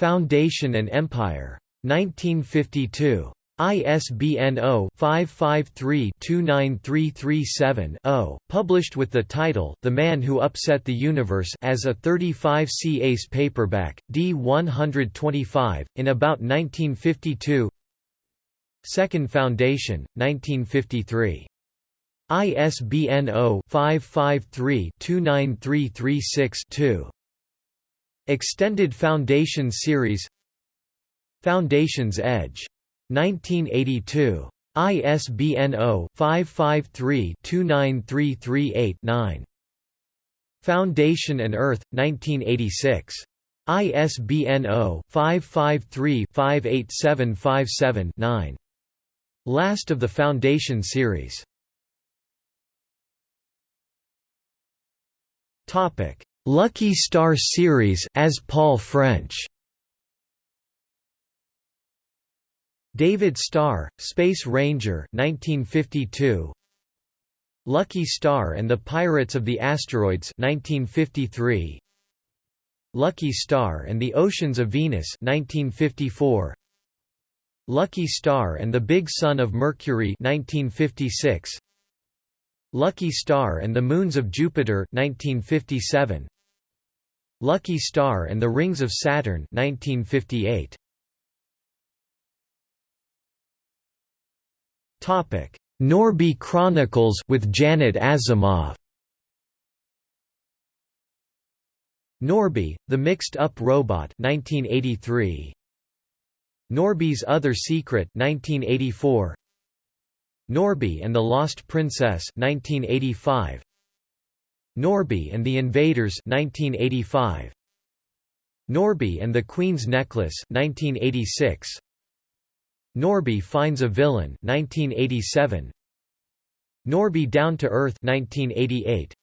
Foundation and Empire. 1952. ISBN 0-553-29337-0, published with the title The Man Who Upset the Universe as a 35c Ace paperback, D 125, in about 1952 Second Foundation, 1953. ISBN 0-553-29336-2. Extended Foundation Series Foundation's Edge. 1982. ISBN 0-553-29338-9. Foundation and Earth, 1986. ISBN 0-553-58757-9. Last of the Foundation series. Lucky Starr series as Paul French. David Starr, Space Ranger 1952 Lucky Starr and the Pirates of the Asteroids 1953 Lucky Starr and the Oceans of Venus 1954 Lucky Starr and the Big Sun of Mercury 1956 Lucky Starr and the Moons of Jupiter 1957 Lucky Starr and the Rings of Saturn 1958 Topic Norby Chronicles with Janet Asimov. Norby, The Mixed-Up Robot 1983 Norby's Other Secret 1984 Norby and the Lost Princess 1985 Norby and the Invaders 1985 Norby and the Queen's Necklace 1986 Norby finds a villain 1987 Norby Down to Earth 1988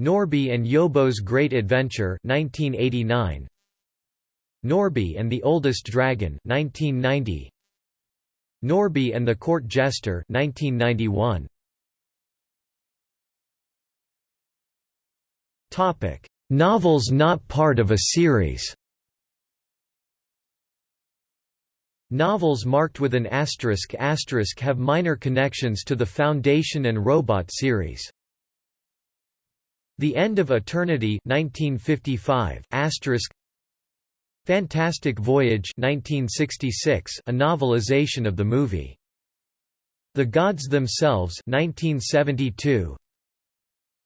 Norby and Yobo's Great Adventure 1989 Norby and the Oldest Dragon 1990 Norby and the Court Jester 1991 Topic. Novels not part of a series. Novels marked with an asterisk asterisk have minor connections to the Foundation and Robot series. The End of Eternity 1955 asterisk Fantastic Voyage 1966, a novelization of the movie. The Gods Themselves 1972.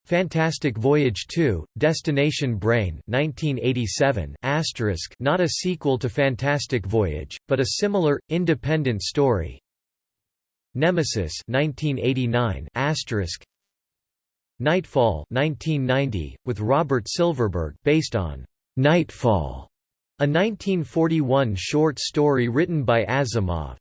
Fantastic Voyage 2, Destination Brain 1987 asterisk not a sequel to Fantastic Voyage, but a similar, independent story. Nemesis 1989 asterisk Nightfall 1990, with Robert Silverberg based on Nightfall a 1941 short story written by Asimov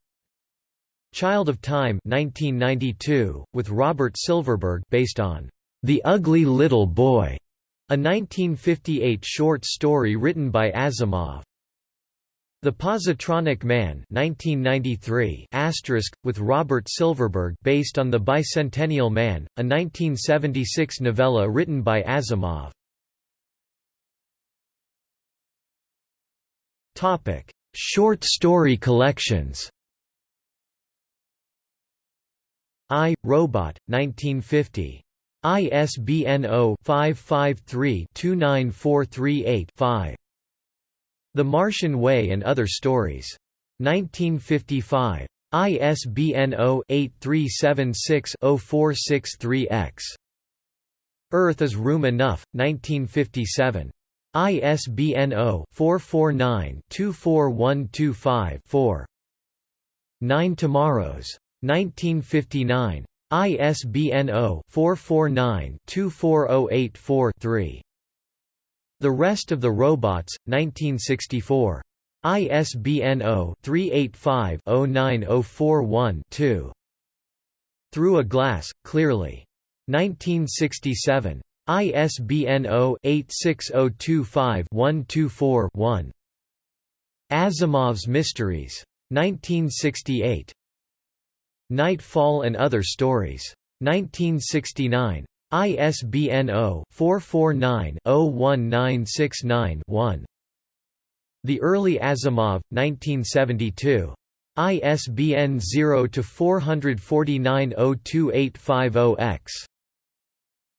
Child of Time 1992, with Robert Silverberg based on The Ugly Little Boy, a 1958 short story written by Asimov. The Positronic Man 1993 with Robert Silverberg based on The Bicentennial Man, a 1976 novella written by Asimov. Topic: Short story collections. I, Robot, 1950. ISBN 0-553-29438-5. The Martian Way and Other Stories. 1955. ISBN 0-8376-0463-X. Earth is Room Enough, 1957. ISBN 0-449-24125-4. Nine Tomorrows. 1959. ISBN 0-449-24084-3. The Rest of the Robots, 1964. ISBN 0-385-09041-2. Through a Glass, Clearly. 1967. ISBN 0-86025-124-1. Asimov's Mysteries. 1968. Nightfall and Other Stories. 1969. ISBN 0-449-01969-1. The Early Asimov, 1972. ISBN 0-449-02850-X.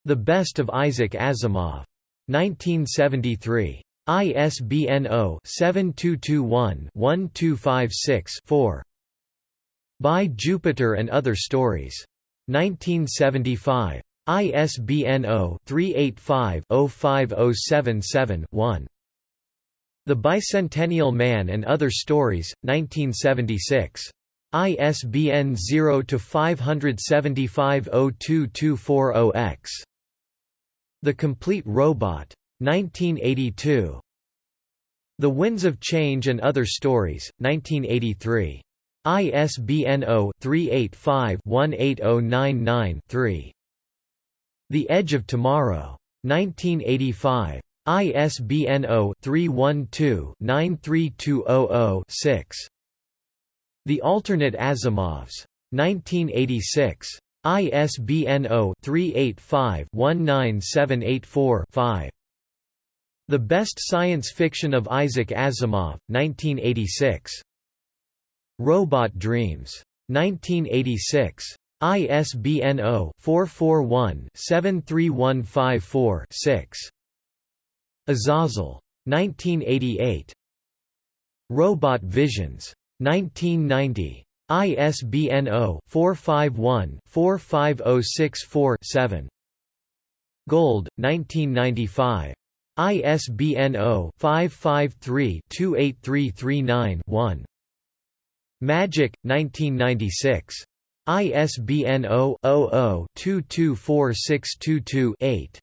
The Best of Isaac Asimov. 1973. ISBN 0-7221-1256-4. By Jupiter and Other Stories. 1975. ISBN 0-385-05077-1. The Bicentennial Man and Other Stories, 1976. ISBN 0-575-02240-X. The Complete Robot. 1982. The Winds of Change and Other Stories, 1983. ISBN 0-385-18099-3. The Edge of Tomorrow. 1985. ISBN 0-312-93200-6. The Alternate Asimovs. 1986. ISBN 0-385-19784-5. The Best Science Fiction of Isaac Asimov, 1986. Robot Dreams. 1986. ISBN 0-441-73154-6. Azazel. 1988. Robot Visions. 1990. ISBN 0-451-45064-7. Gold, 1995. ISBN 0-553-28339-1. Magic, 1996. ISBN 0-00-224622-8.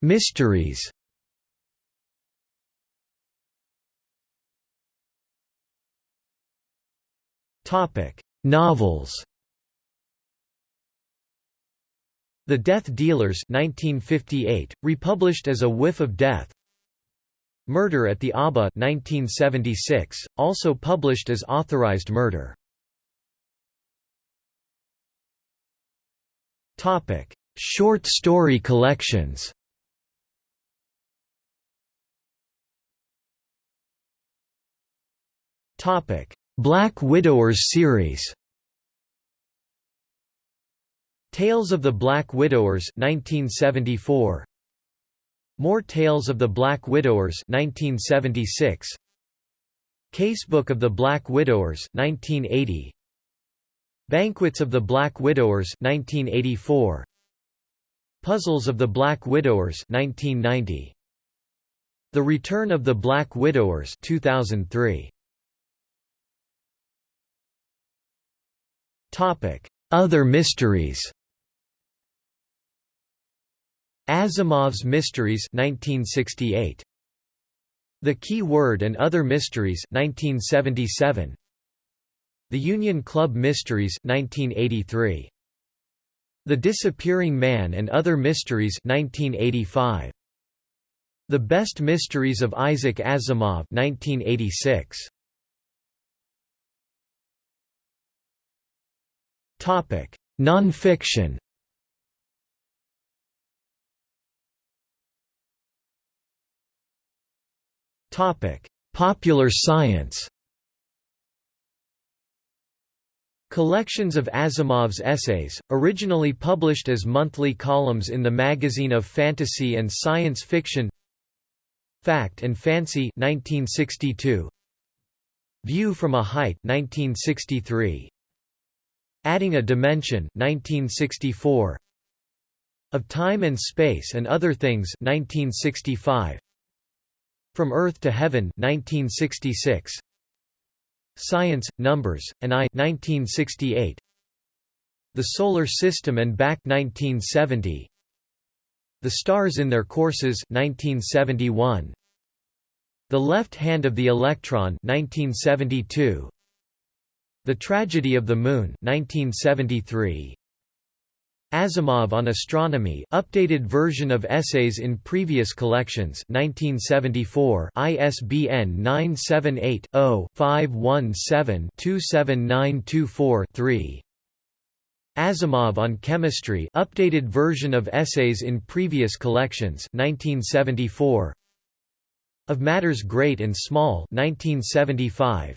Mysteries Novels The Death Dealers 1958, republished as A Whiff of Death. Murder at the ABA 1976, also published as Authorized Murder. Short story collections Black Widowers series. Tales of the Black Widowers 1974 More Tales of the Black Widowers 1976 Casebook of the Black Widowers 1980 Banquets of the Black Widowers 1984 Puzzles of the Black Widowers 1990 The Return of the Black Widowers 2003 Other mysteries. Asimov's Mysteries 1968 The Key Word and Other Mysteries 1977 The Union Club Mysteries 1983 The Disappearing Man and Other Mysteries 1985 The Best Mysteries of Isaac Asimov 1986 Topic. Non-fiction. Topic: Popular science. Collections of Asimov's essays, originally published as monthly columns in the Magazine of Fantasy and Science Fiction. Fact and Fancy 1962 View from a Height 1963 Adding a Dimension 1964 Of Time and Space and Other Things 1965 from Earth to Heaven 1966 Science, Numbers, and I 1968 The Solar System and Back 1970 The Stars in Their Courses 1971 The Left Hand of the Electron 1972 The Tragedy of the Moon 1973 Asimov on Astronomy, updated version of essays in previous collections 1974 ISBN 978-0-517-27924-3 Asimov on Chemistry updated version of essays in previous collections 1974 Of Matters Great and Small 1975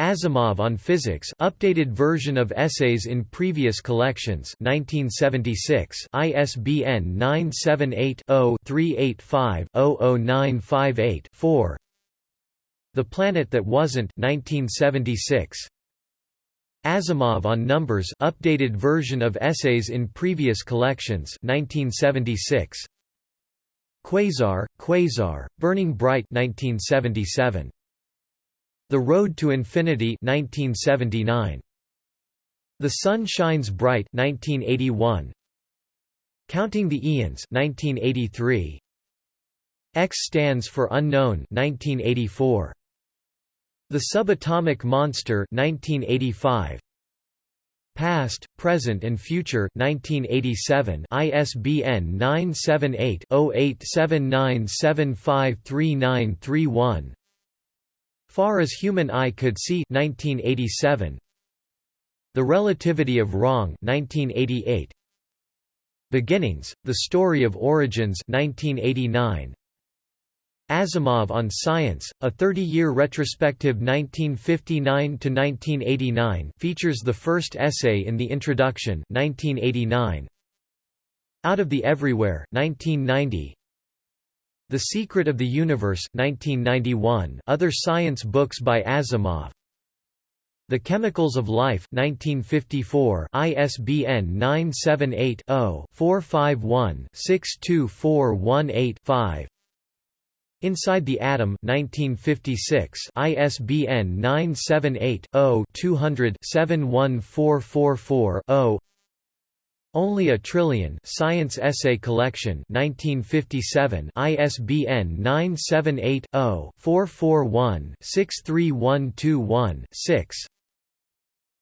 Asimov on Physics updated version of essays in previous collections 1976 ISBN 978-0-385-00958-4 The Planet That Wasn't 1976 Asimov on Numbers updated version of essays in previous collections 1976 Quasar, Quasar, Burning Bright 1977 the Road to Infinity 1979. The Sun Shines Bright 1981. Counting the Eons 1983. X stands for Unknown 1984. The Subatomic Monster 1985. Past, Present and Future 1987 ISBN 978 0879753931 Far as Human Eye Could See 1987. The Relativity of Wrong 1988. Beginnings, The Story of Origins 1989. Asimov on Science, a 30-year retrospective 1959–1989 features the first essay in the introduction 1989. Out of the Everywhere 1990. The Secret of the Universe 1991 other science books by Asimov. The Chemicals of Life 1954 ISBN 978-0-451-62418-5 Inside the Atom 1956 ISBN 978 0 200 71444 only a Trillion Science Essay Collection 1957 ISBN 978-0-441-63121-6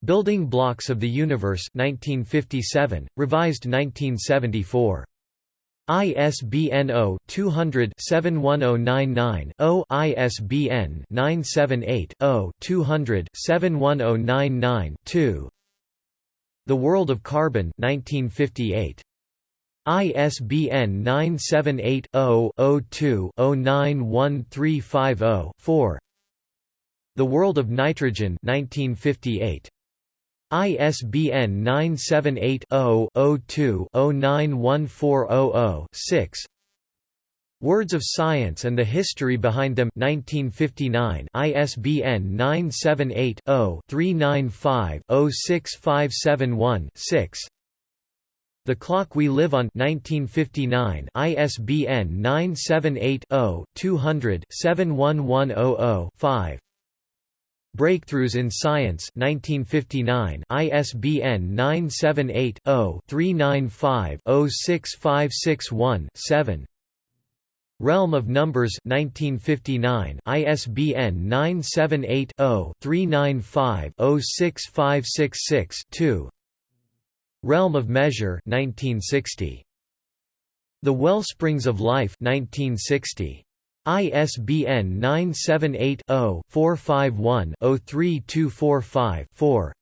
Building Blocks of the Universe 1957, revised 1974. ISBN 0-200-71099-0 ISBN 978-0-200-71099-2 the World of Carbon 1958. ISBN 978-0-02-091350-4 The World of Nitrogen 1958. ISBN 978 0 02 091400 6 Words of Science and the History Behind Them 1959 ISBN 978-0-395-06571-6 The Clock We Live On 1959 ISBN 978-0-200-71100-5 Breakthroughs in Science 1959 ISBN 978 0 395 06561 7 Realm of Numbers 1959 ISBN 978-0-395-06566-2 Realm of Measure 1960 The Wellsprings of Life 1960 ISBN 978 0 451 03245 4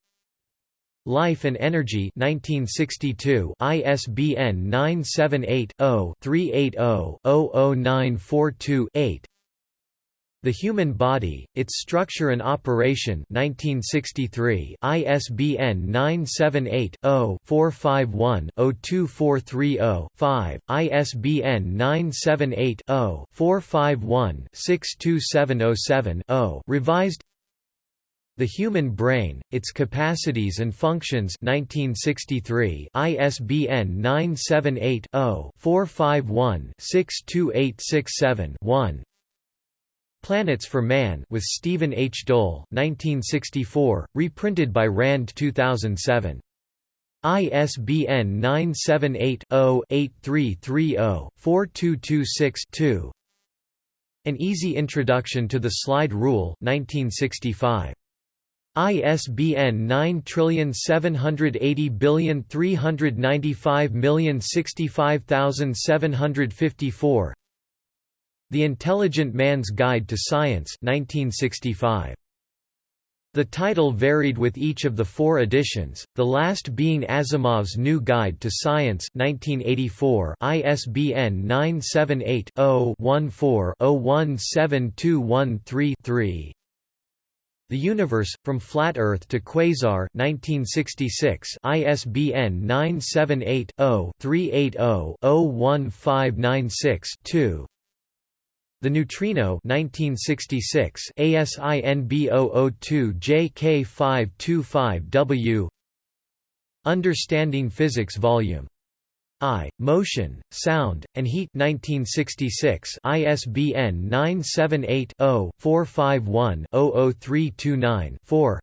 Life and Energy 1962 ISBN 978-0-380-00942-8 The Human Body, Its Structure and Operation 1963 ISBN 978-0-451-02430-5, ISBN 978-0-451-62707-0 revised the Human Brain, Its Capacities and Functions 1963 ISBN 978-0-451-62867-1 Planets for Man with Stephen H. Dole 1964, reprinted by RAND 2007. ISBN 978-0-8330-4226-2 An Easy Introduction to the Slide Rule 1965. ISBN 9780395065754 The Intelligent Man's Guide to Science 1965. The title varied with each of the four editions, the last being Asimov's New Guide to Science 1984 ISBN 978-0-14-017213-3 The Universe, From Flat Earth to Quasar 1966 ISBN 978 0 380 01596 the Neutrino 1966 ASIN B002 JK525W Understanding Physics Volume I, Motion, Sound, and Heat 1966 ISBN 978-0-451-00329-4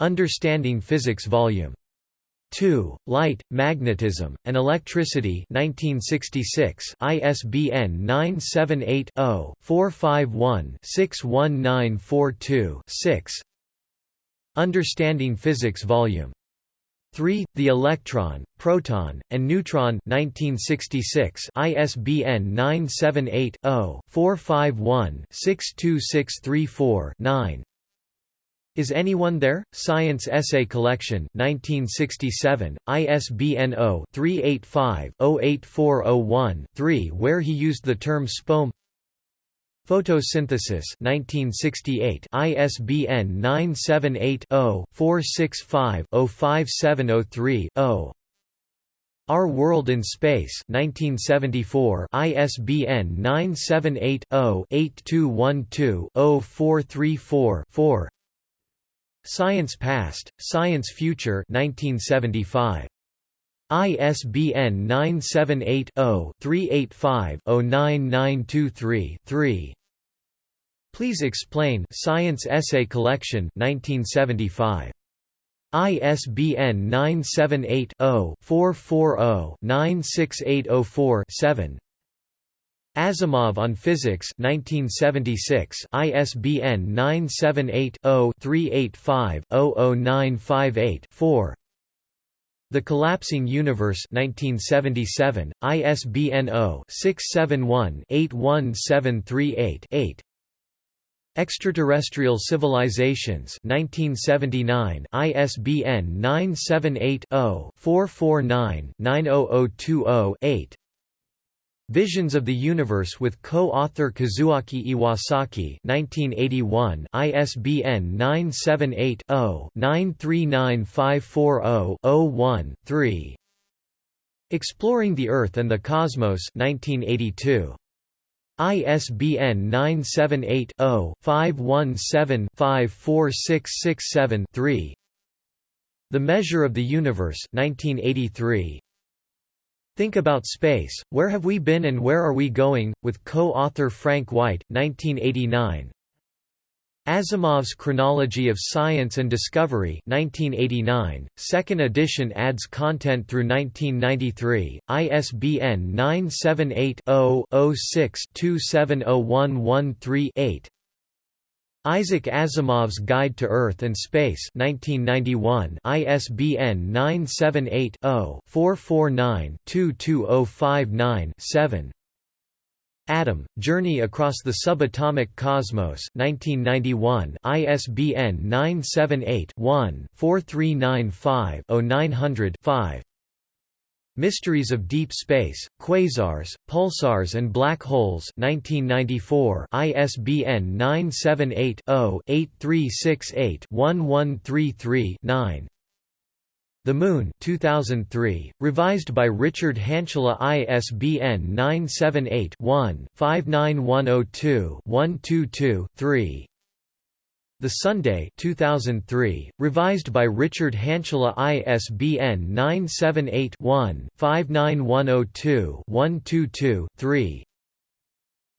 Understanding Physics Volume 2, Light, Magnetism, and Electricity 1966 ISBN 978-0-451-61942-6 Understanding Physics Vol. 3, The Electron, Proton, and Neutron 1966 ISBN 978 0 451 62634 9 is Anyone There? Science Essay Collection 1967, ISBN 0-385-08401-3 where he used the term spome Photosynthesis 1968, ISBN 978-0-465-05703-0 Our World in Space 1974, ISBN 978 0 8212 0434 4 Science Past, Science Future 1975. ISBN 978-0-385-09923-3. Please Explain Science Essay Collection 1975. ISBN 978 0 440 96804 7. Asimov on Physics 1976 ISBN 978-0-385-00958-4 The Collapsing Universe 1977 ISBN 0-671-81738-8 Extraterrestrial Civilizations 1979 ISBN 978 0 449 90020 8 Visions of the Universe with co-author Kazuaki Iwasaki 1981 ISBN 978-0-9395400-01-3 Exploring the Earth and the Cosmos 1982 ISBN 978 0 517 54667 3 The Measure of the Universe 1983 Think About Space, Where Have We Been and Where Are We Going? with co-author Frank White, 1989 Asimov's Chronology of Science and Discovery 1989, second edition adds content through 1993, ISBN 978 0 6 270113 8 Isaac Asimov's Guide to Earth and Space 1991 ISBN 978-0-449-22059-7 Atom, Journey Across the Subatomic Cosmos 1991 ISBN 978-1-4395-0900-5 Mysteries of Deep Space, Quasars, Pulsars and Black Holes 1994 ISBN 978-0-8368-1133-9 The Moon 2003, revised by Richard Hantula ISBN 978-1-59102-122-3 the Sunday 2003, revised by Richard Hantula ISBN 978-1-59102-122-3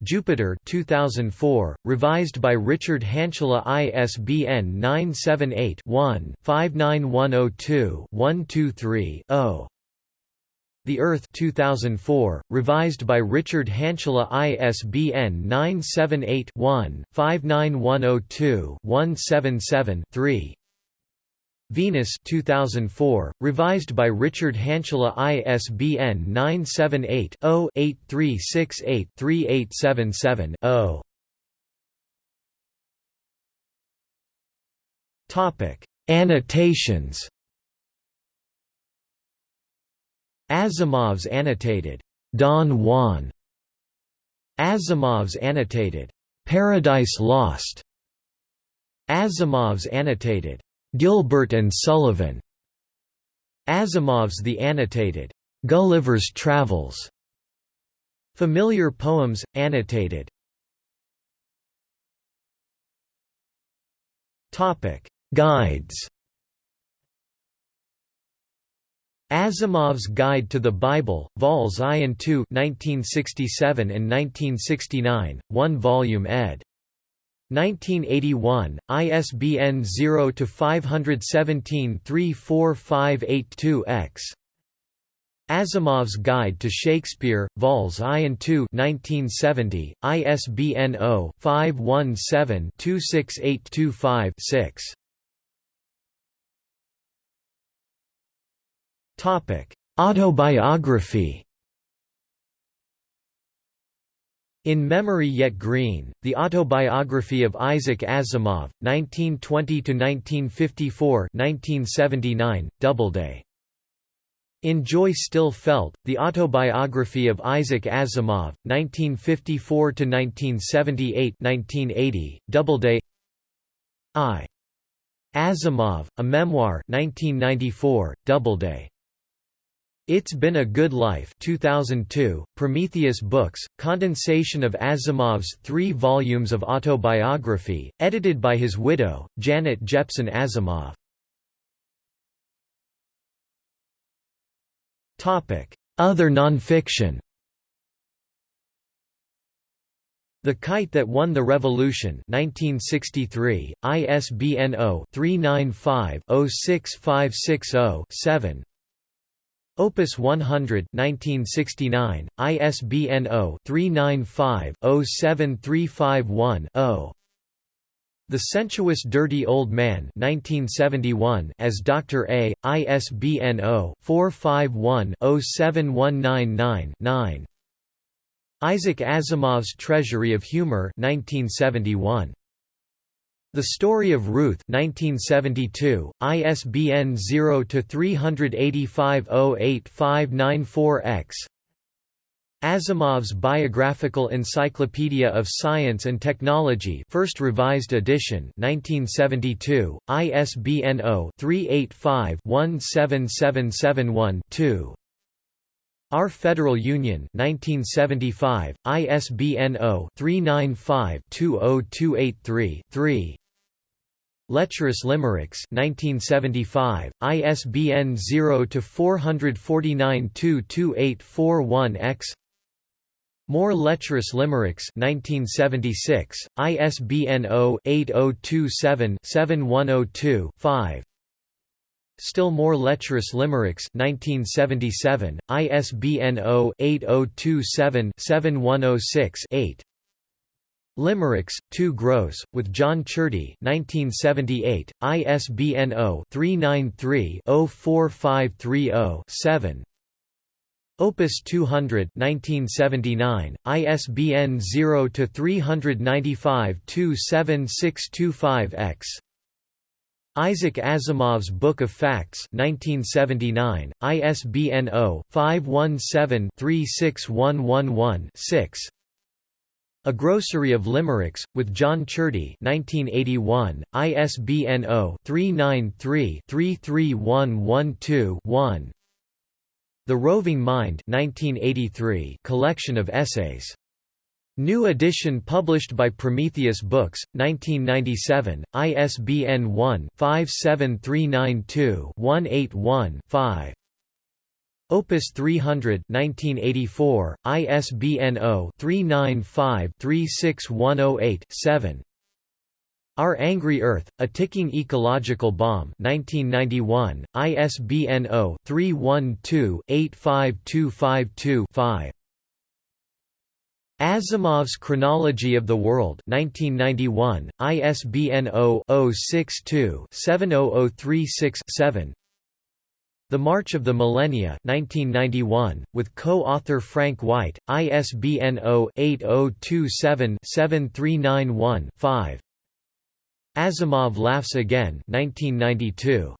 Jupiter 2004, revised by Richard Hantula ISBN 978-1-59102-123-0. The Earth 2004, revised by Richard Hantula ISBN 978-1-59102-177-3 Venus 2004, revised by Richard Hantula ISBN 978-0-8368-3877-0 Annotations Asimov's annotated Don Juan Asimov's annotated Paradise Lost Asimov's annotated Gilbert and Sullivan Asimov's The Annotated Gulliver's Travels Familiar Poems annotated. Topic. Guides Asimov's Guide to the Bible, Vols I and II 1967 and 1969, one volume ed. 1981, ISBN 0-517-34582-X Asimov's Guide to Shakespeare, Vols I and II 1970, ISBN 0-517-26825-6 Autobiography In Memory Yet Green, The Autobiography of Isaac Asimov, 1920–1954 Doubleday. In Joy Still Felt, The Autobiography of Isaac Asimov, 1954–1978 Doubleday I. Asimov, A Memoir 1994, Doubleday. It's Been a Good Life 2002, Prometheus Books, condensation of Asimov's three volumes of autobiography, edited by his widow, Janet Jeppson Asimov. Other nonfiction The Kite That Won the Revolution 1963, ISBN 0-395-06560-7 Opus 100 1969, ISBN 0-395-07351-0 The Sensuous Dirty Old Man 1971 as Dr. A, ISBN 0-451-07199-9 Isaac Asimov's Treasury of Humor 1971 the Story of Ruth 1972, ISBN 0-385-08594-X Asimov's Biographical Encyclopedia of Science and Technology First Revised Edition 1972, ISBN 0-385-17771-2 Our Federal Union 1975, ISBN 0-395-20283-3 Lecherous Limericks 1975, ISBN 0-449-22841-X More Lecherous Limericks 1976, ISBN 0-8027-7102-5 Still More Lecherous Limericks 1977, ISBN 0-8027-7106-8 Limericks, Too Gross, with John Ciardi 1978, ISBN 0-393-04530-7 Opus 200 1979, ISBN 0-395-27625-X Isaac Asimov's Book of Facts 1979, ISBN 0-517-36111-6 a Grossery of Limericks, with John Ciardi 1981, ISBN 0-393-33112-1 The Roving Mind 1983 collection of essays. New edition published by Prometheus Books, 1997, ISBN 1-57392-181-5 Opus 300 1984, ISBN 0-395-36108-7 Our Angry Earth, A Ticking Ecological Bomb 1991, ISBN 0-312-85252-5 Asimov's Chronology of the World 1991, ISBN 0-062-70036-7 the March of the Millennia 1991, with co-author Frank White, ISBN 0-8027-7391-5 Asimov Laughs Again 1992.